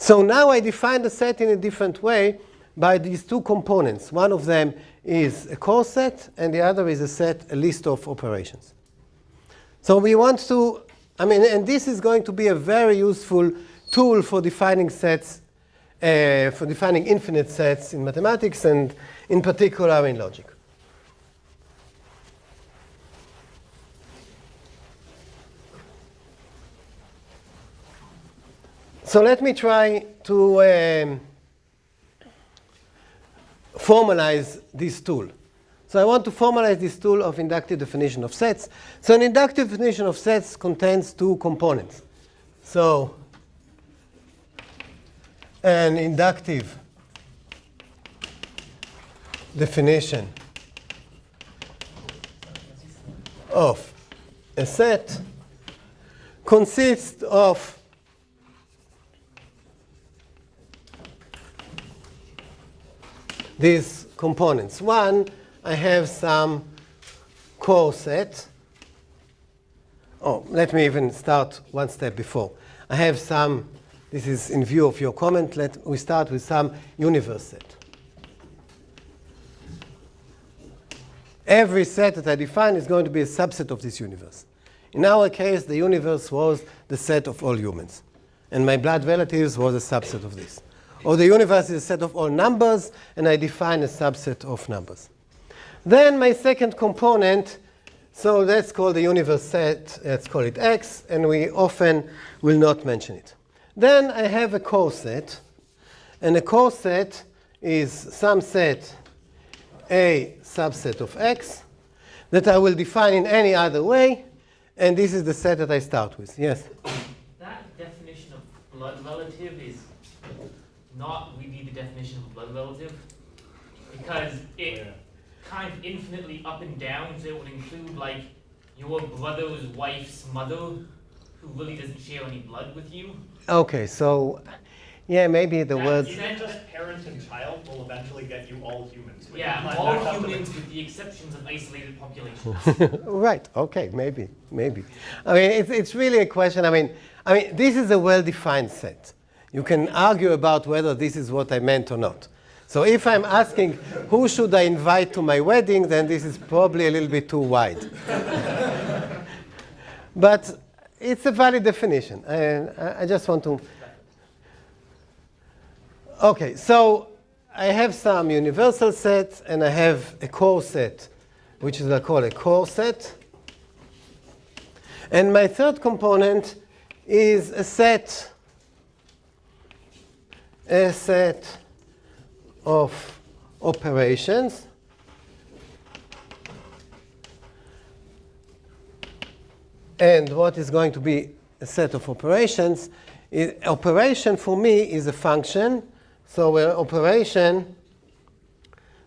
So now I define the set in a different way by these two components. One of them is a core set, and the other is a set, a list of operations. So we want to, I mean, and this is going to be a very useful tool for defining sets, uh, for defining infinite sets in mathematics, and in particular in logic. So let me try to um, formalize this tool. So I want to formalize this tool of inductive definition of sets. So an inductive definition of sets contains two components. So an inductive definition of a set consists of these components. One, I have some core set. Oh, let me even start one step before. I have some, this is in view of your comment, let we start with some universe set. Every set that I define is going to be a subset of this universe. In our case, the universe was the set of all humans. And my blood relatives was a subset of this. Or the universe is a set of all numbers, and I define a subset of numbers. Then my second component, so let's call the universe set, let's call it X, and we often will not mention it. Then I have a core set, and a core set is some set A subset of X that I will define in any other way, and this is the set that I start with. Yes? That definition of relative is not really the definition of a blood relative because it oh, kind of infinitely up and down, so it would include like your brother's wife's mother who really doesn't share any blood with you. Okay, so yeah, maybe the That- words. Even just parent and child will eventually get you all humans. Yeah, all back up to the- humans with the exceptions of isolated populations. right. Okay. Maybe. Maybe. I mean, it's it's really a question. I mean, I mean, this is a well-defined set. You can argue about whether this is what I meant or not. So if I'm asking who should I invite to my wedding, then this is probably a little bit too wide. but it's a valid definition. I, I just want to. Okay, so I have some universal sets and I have a core set, which is I call a core set. And my third component is a set, a set of operations. And what is going to be a set of operations? I- operation for me is a function. So an operation,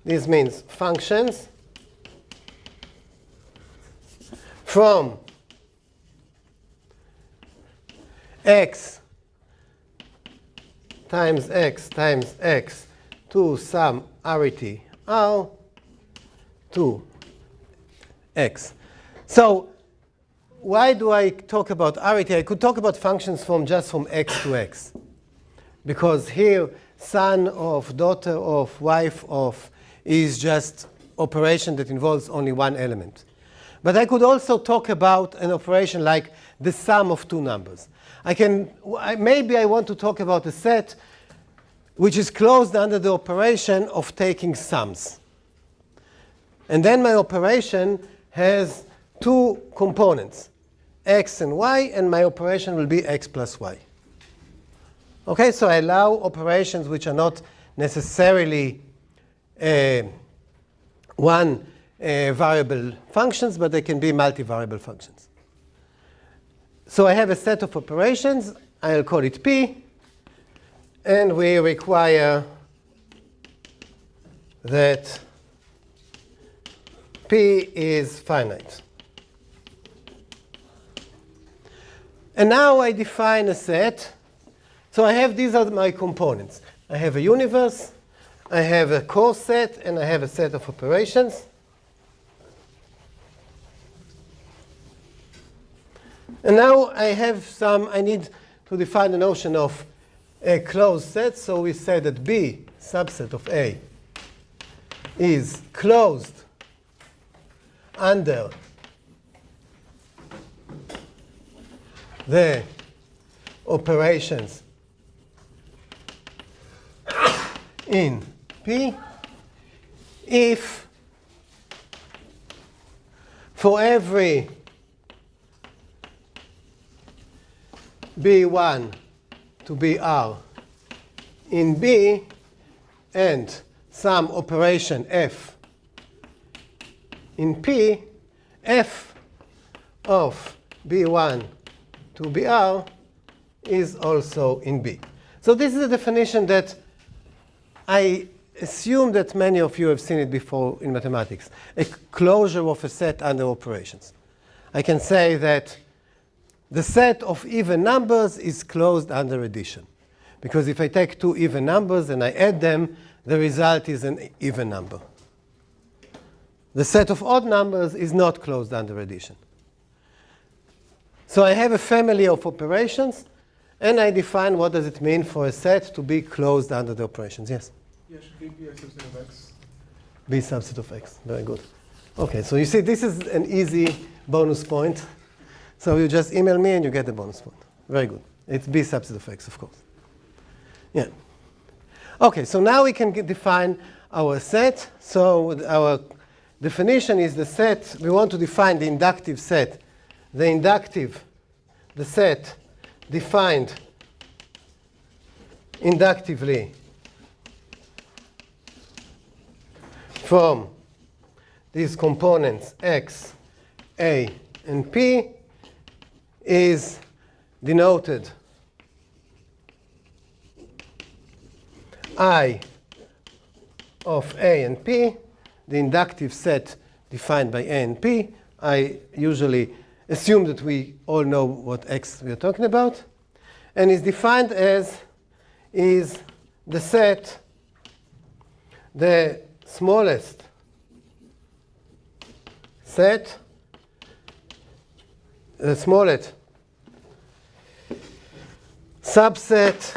this means functions from x times x times x to some arity r to x. So why do I talk about arity? I could talk about functions from just from x to x. Because here, son of, daughter of, wife of is just operation that involves only one element. But I could also talk about an operation like the sum of two numbers. I can, I- maybe I want to talk about a set which is closed under the operation of taking sums. And then my operation has two components, x and y, and my operation will be x plus y. Okay, so I allow operations which are not necessarily uh, one uh, variable functions, but they can be multivariable functions. So I have a set of operations. I'll call it P. And we require that P is finite. And now I define a set. So I have these are my components. I have a universe, I have a core set, and I have a set of operations. And now I have some, I need to define the notion of a closed set. So we say that B subset of A is closed under the operations in P if for every B1 to BR in B and some operation F in P, F of B1 to BR is also in B. So this is a definition that I assume that many of you have seen it before in mathematics. A closure of a set under operations. I can say that the set of even numbers is closed under addition. Because if I take two even numbers and I add them, the result is an even number. The set of odd numbers is not closed under addition. So I have a family of operations, and I define what does it mean for a set to be closed under the operations. Yes? Yeah, should be B a subset of X. B subset of X. Very good. Okay, so you see this is an easy bonus point. So you just email me and you get the bonus point. Very good. It's B subset of X, of course. Yeah. Okay, so now we can define our set. So our definition is the set. We want to define the inductive set. The inductive, the set defined inductively from these components x, a, and p is denoted I of A and P, the inductive set defined by A and P. I usually assume that we all know what X we are talking about. And is defined as is the set, the smallest set, the smallest subset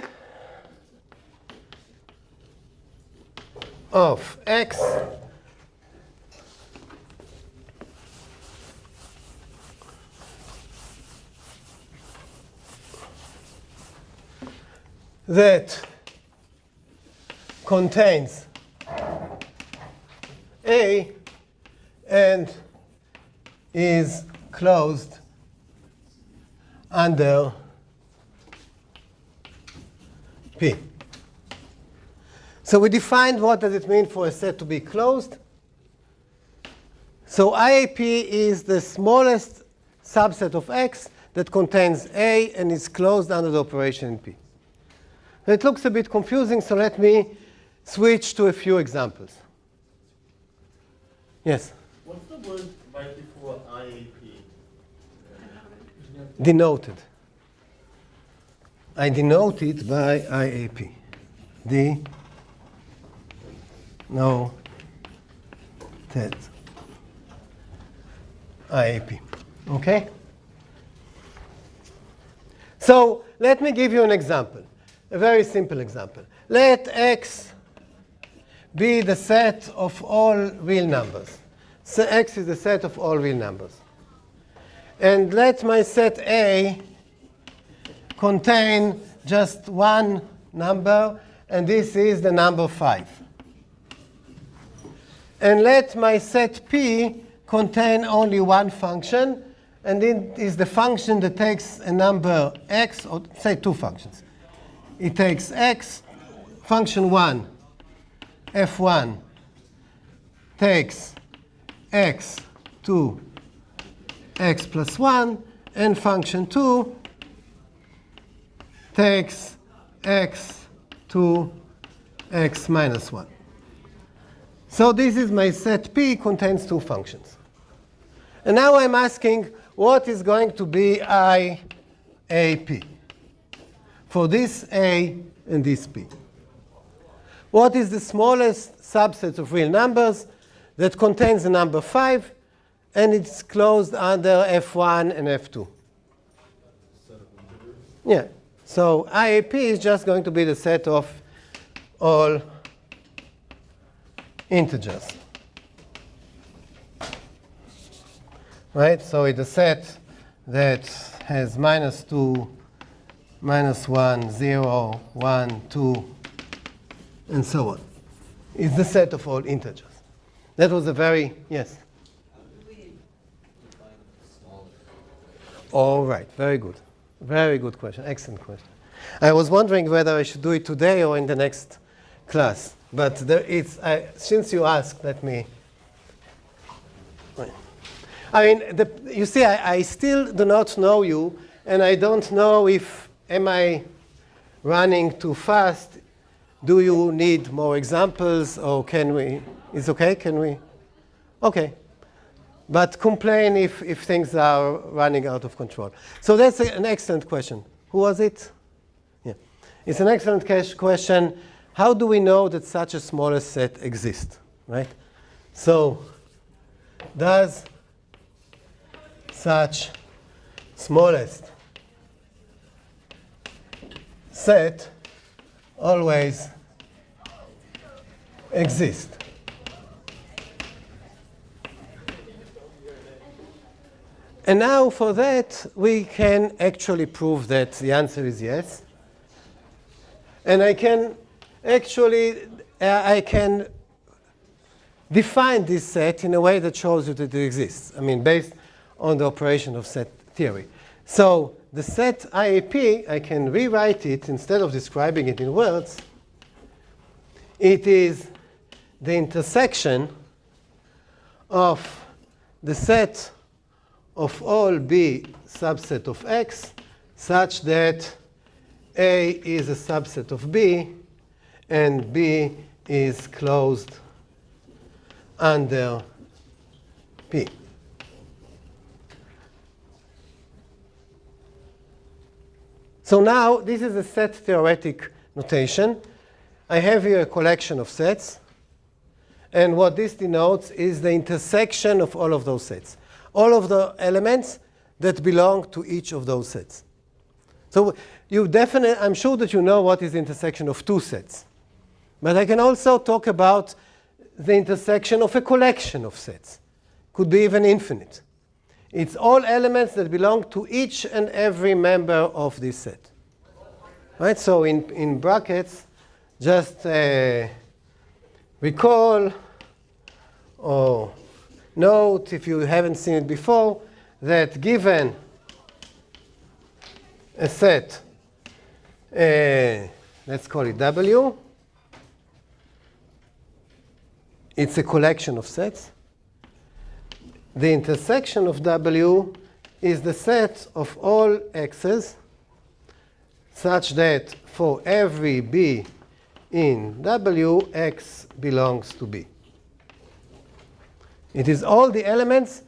of x that contains A and is closed under uh, P. So we defined what does it mean for a set to be closed. So IAP is the smallest subset of X that contains A and is closed under the operation in P. It looks a bit confusing, so let me switch to a few examples. Yes? What's the word right before IAP? Denoted. I denote it by IAP. D no TED IAP. Okay? So let me give you an example, a very simple example. Let x be the set of all real numbers. So x is the set of all real numbers. And let my set A contain just one number, and this is the number 5. And let my set P contain only one function, and it is the function that takes a number x, or say two functions. It takes x, function 1, f1, takes x to x plus 1, and function 2 takes x to x minus 1. So this is my set P contains two functions. And now I'm asking what is going to be IAP for this A and this P. What is the smallest subset of real numbers that contains the number 5 and it's closed under F1 and F2? Yeah. So IAP is just going to be the set of all integers. Right? So it's a set that has minus 2, minus 1, 0, 1, 2, and so on. It's the set of all integers. That was a very, yes? All right, very good. Very good question, excellent question. I was wondering whether I should do it today or in the next class. But uh, since you asked, let me. I mean, the, you see, I, I still do not know you, and I don't know if am I running too fast. Do you need more examples or can we? Is okay? Can we? Okay. But complain if, if things are running out of control. So that's a, an excellent question. Who was it? Yeah. It's an excellent question. How do we know that such a smaller set exists, right? So does such smallest set always exist? And now for that, we can actually prove that the answer is yes. And I can actually, uh, I can define this set in a way that shows you that it exists. I mean, based on the operation of set theory. So the set IAP, I can rewrite it instead of describing it in words. It is the intersection of the set of all B subset of X such that A is a subset of B and B is closed under P. So now this is a set theoretic notation. I have here a collection of sets. And what this denotes is the intersection of all of those sets. All of the elements that belong to each of those sets. So you definitely, I'm sure that you know what is the intersection of two sets. But I can also talk about the intersection of a collection of sets. Could be even infinite. It's all elements that belong to each and every member of this set. Right? So in, in brackets, just uh, recall or note, if you haven't seen it before, that given a set, uh, let's call it W, it's a collection of sets. The intersection of W is the set of all x's such that for every b in W, x belongs to b. It is all the elements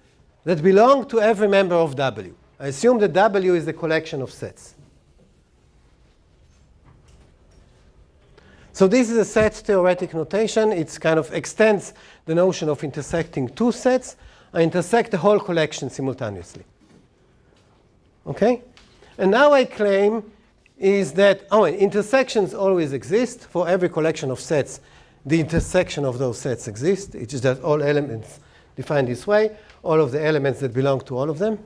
that belong to every member of W. I assume that W is the collection of sets. So this is a set theoretic notation. It kind of extends the notion of intersecting two sets. I intersect the whole collection simultaneously. Okay? And now I claim is that oh, intersections always exist. For every collection of sets, the intersection of those sets exists. It's just that all elements defined this way, all of the elements that belong to all of them.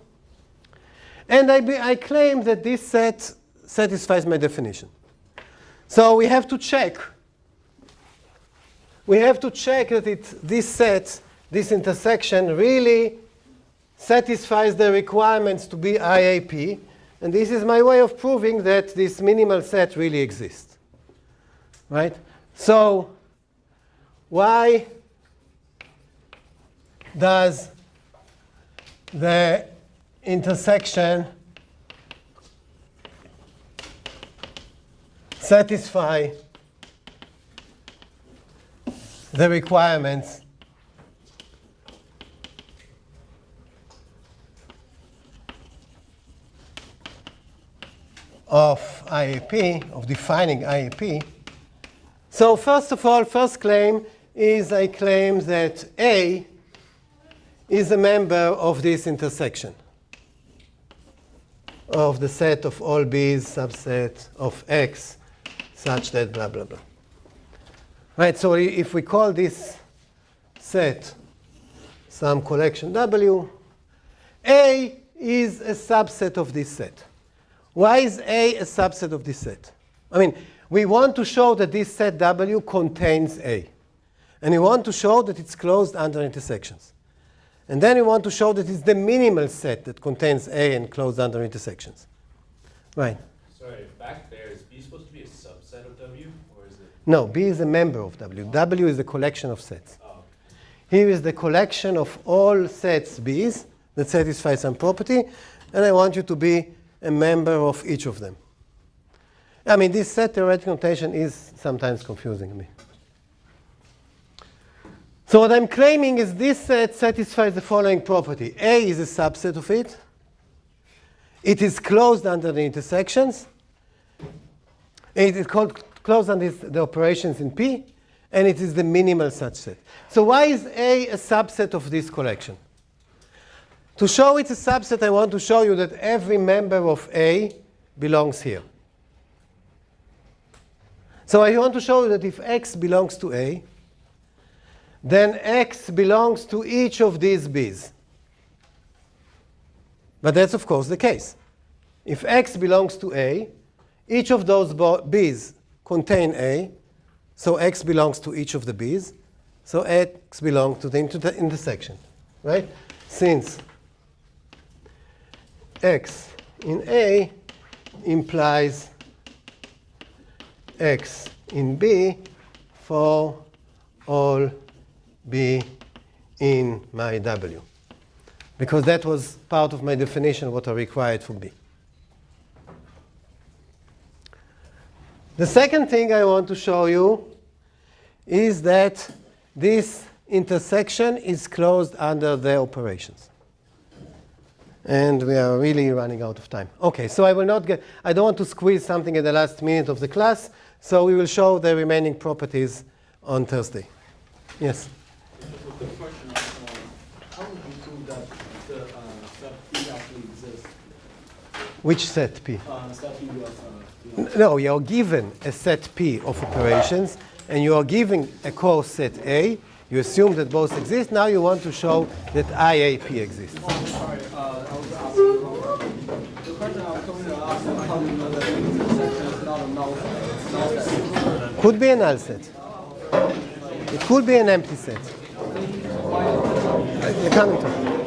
And I, be, I claim that this set satisfies my definition. So we have to check. We have to check that it, this set, this intersection, really satisfies the requirements to be IAP. And this is my way of proving that this minimal set really exists. Right? So why does the intersection satisfy the requirements of IAP, of defining IAP. So first of all, first claim is I claim that A is a member of this intersection of the set of all b's subset of x such that blah, blah, blah. Right, so if we call this set some collection W, A is a subset of this set. Why is A a subset of this set? I mean, we want to show that this set W contains A. And we want to show that it's closed under intersections. And then we want to show that it's the minimal set that contains A and closed under intersections. Right. Sorry, back there, is B supposed to be a subset of W, or is it? No, B is a member of W. W is a collection of sets. Oh. Here is the collection of all sets B's that satisfy some property, and I want you to be a member of each of them. I mean, this set theoretic notation is sometimes confusing me. So what I'm claiming is this set satisfies the following property. A is a subset of it. It is closed under the intersections. It is called closed under the operations in P, and it is the minimal such set. So why is A a subset of this collection? To show it's a subset, I want to show you that every member of A belongs here. So I want to show you that if X belongs to A, then X belongs to each of these B's. But that's, of course, the case. If X belongs to A, each of those B's contain A, so X belongs to each of the B's, so X belongs to the inter intersection, right? Since X in A implies X in B for all B in my W. Because that was part of my definition what I required for B. The second thing I want to show you is that this intersection is closed under the operations. And we are really running out of time. OK, so I will not get, I don't want to squeeze something at the last minute of the class. So we will show the remaining properties on Thursday. Yes? The question uh, how would you prove that the uh, set P actually exists? Which set P? Uh, set P of, uh, No, you're given a set P of operations, and you are giving a course set A. You assume that both exist. Now you want to show that IAP exists. Sorry, was the question. I was coming to ask. Could be a null set. It could be an empty set. You're coming to.